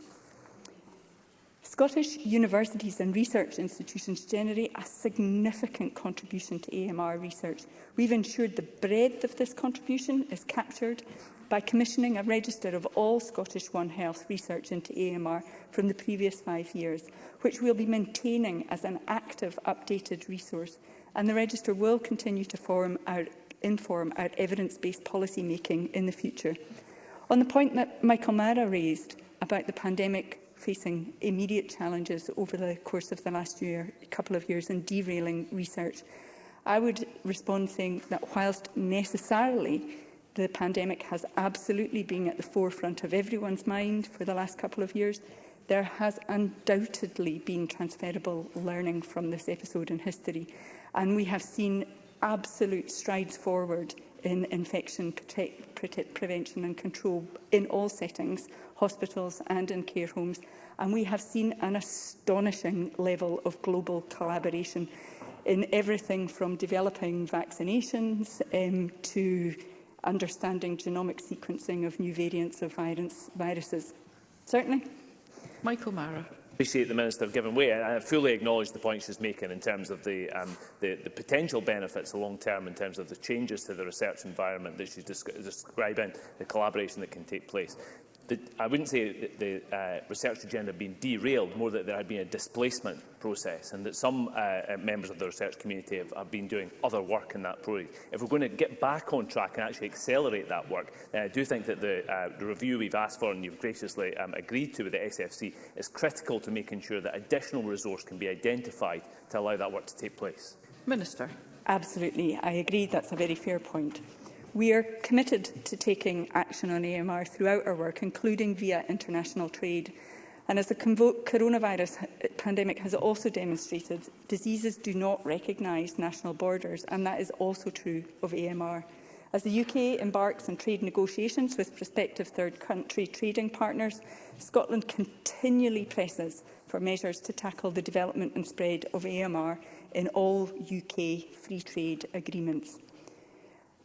Scottish universities and research institutions generate a significant contribution to AMR research. We've ensured the breadth of this contribution is captured by commissioning a register of all Scottish One Health research into AMR from the previous five years, which we'll be maintaining as an active, updated resource. And the register will continue to form our inform our evidence-based policy making in the future. On the point that Michael Mara raised about the pandemic facing immediate challenges over the course of the last year, couple of years and derailing research, I would respond saying that whilst necessarily the pandemic has absolutely been at the forefront of everyone's mind for the last couple of years, there has undoubtedly been transferable learning from this episode in history. And we have seen absolute strides forward in infection protect, protect, prevention and control in all settings, hospitals and in care homes. And we have seen an astonishing level of global collaboration in everything from developing vaccinations um, to understanding genomic sequencing of new variants of virus, viruses. Certainly. Michael Mara appreciate the Minister giving way. I fully acknowledge the points she's making in terms of the, um, the, the potential benefits long term in terms of the changes to the research environment that she's describing, the collaboration that can take place the, I wouldn't say that the uh, research agenda had been derailed, more that there had been a displacement process and that some uh, uh members of the research community have, have been doing other work in that project. If we're going to get back on track and actually accelerate that work, then I do think that the, uh, the review we've asked for and you've graciously um, agreed to with the SFC is critical to making sure that additional resource can be identified to allow that work to take place. Minister. Absolutely. I agree. That's a very fair point. We are committed to taking action on AMR throughout our work, including via international trade. And as the coronavirus pandemic has also demonstrated, diseases do not recognise national borders, and that is also true of AMR. As the UK embarks on trade negotiations with prospective third country trading partners, Scotland continually presses for measures to tackle the development and spread of AMR in all UK free trade agreements.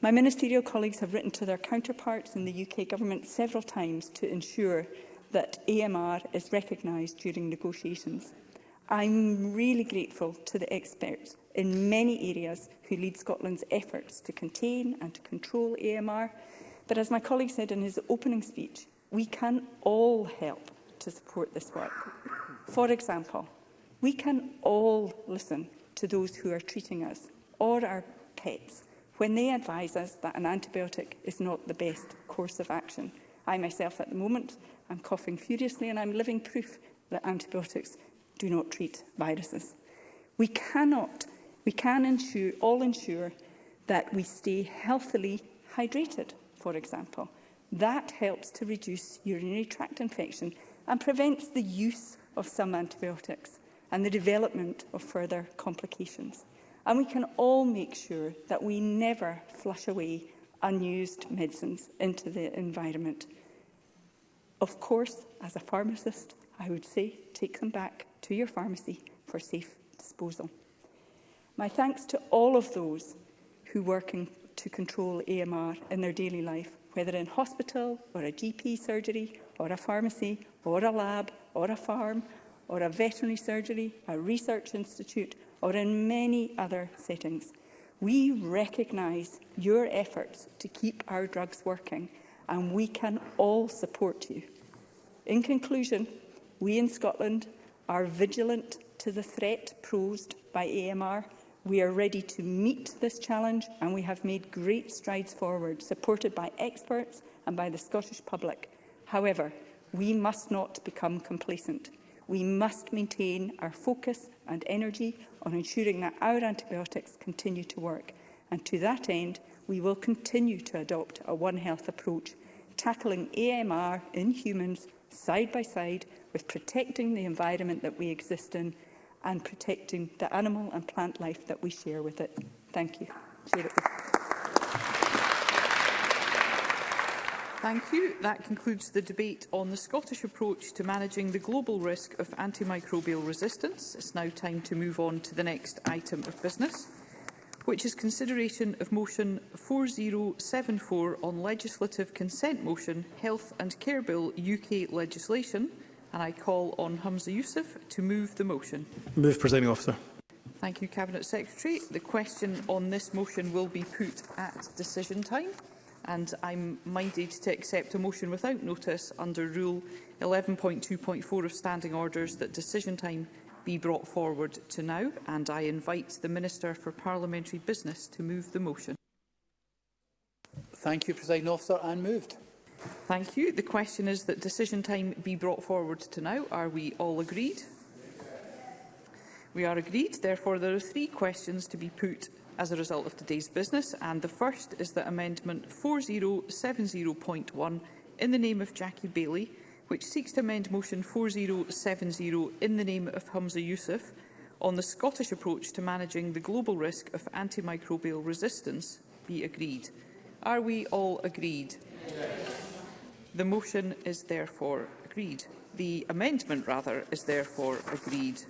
My ministerial colleagues have written to their counterparts in the UK Government several times to ensure that AMR is recognised during negotiations. I'm really grateful to the experts in many areas who lead Scotland's efforts to contain and to control AMR. But as my colleague said in his opening speech, we can all help to support this work. For example, we can all listen to those who are treating us or our pets when they advise us that an antibiotic is not the best course of action. I myself at the moment, I'm coughing furiously and I'm living proof that antibiotics do not treat viruses. We cannot, we can ensure, all ensure that we stay healthily hydrated, for example. That helps to reduce urinary tract infection and prevents the use of some antibiotics and the development of further complications and we can all make sure that we never flush away unused medicines into the environment. Of course, as a pharmacist, I would say take them back to your pharmacy for safe disposal. My thanks to all of those who work in, to control AMR in their daily life, whether in hospital or a GP surgery or a pharmacy or a lab or a farm or a veterinary surgery, a research institute or in many other settings. We recognise your efforts to keep our drugs working and we can all support you. In conclusion, we in Scotland are vigilant to the threat posed by AMR. We are ready to meet this challenge and we have made great strides forward, supported by experts and by the Scottish public. However, we must not become complacent we must maintain our focus and energy on ensuring that our antibiotics continue to work. And to that end, we will continue to adopt a One Health approach, tackling AMR in humans side by side with protecting the environment that we exist in and protecting the animal and plant life that we share with it. Thank you. Thank you. That concludes the debate on the Scottish approach to managing the global risk of antimicrobial resistance. It's now time to move on to the next item of business, which is consideration of motion 4074 on legislative consent motion Health and Care Bill UK legislation. And I call on Humza Youssef to move the motion. Move, Presiding Officer. Thank you, Cabinet Secretary. The question on this motion will be put at decision time and I'm minded to accept a motion without notice under Rule 11.2.4 of Standing Orders that decision time be brought forward to now, and I invite the Minister for Parliamentary Business to move the motion. Thank you, President Officer, and moved. Thank you. The question is that decision time be brought forward to now. Are we all agreed? We are agreed. Therefore, there are three questions to be put as a result of today's business, and the first is that Amendment 4070.1 in the name of Jackie Bailey, which seeks to amend Motion 4070 in the name of Humza Youssef on the Scottish approach to managing the global risk of antimicrobial resistance, be agreed. Are we all agreed? Yes. The motion is therefore agreed. The amendment, rather, is therefore agreed.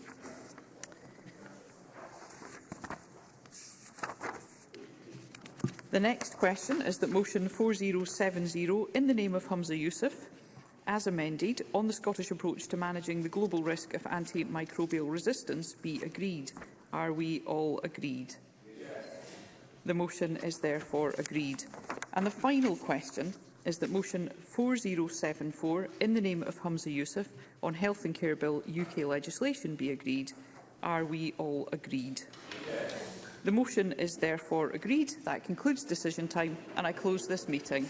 The next question is that motion 4070 in the name of Humza Yousaf as amended on the Scottish approach to managing the global risk of antimicrobial resistance be agreed. Are we all agreed? Yes. The motion is therefore agreed. And the final question is that motion 4074 in the name of Humza Yousaf on Health and Care Bill UK legislation be agreed. Are we all agreed? Yes. The motion is therefore agreed. That concludes decision time and I close this meeting.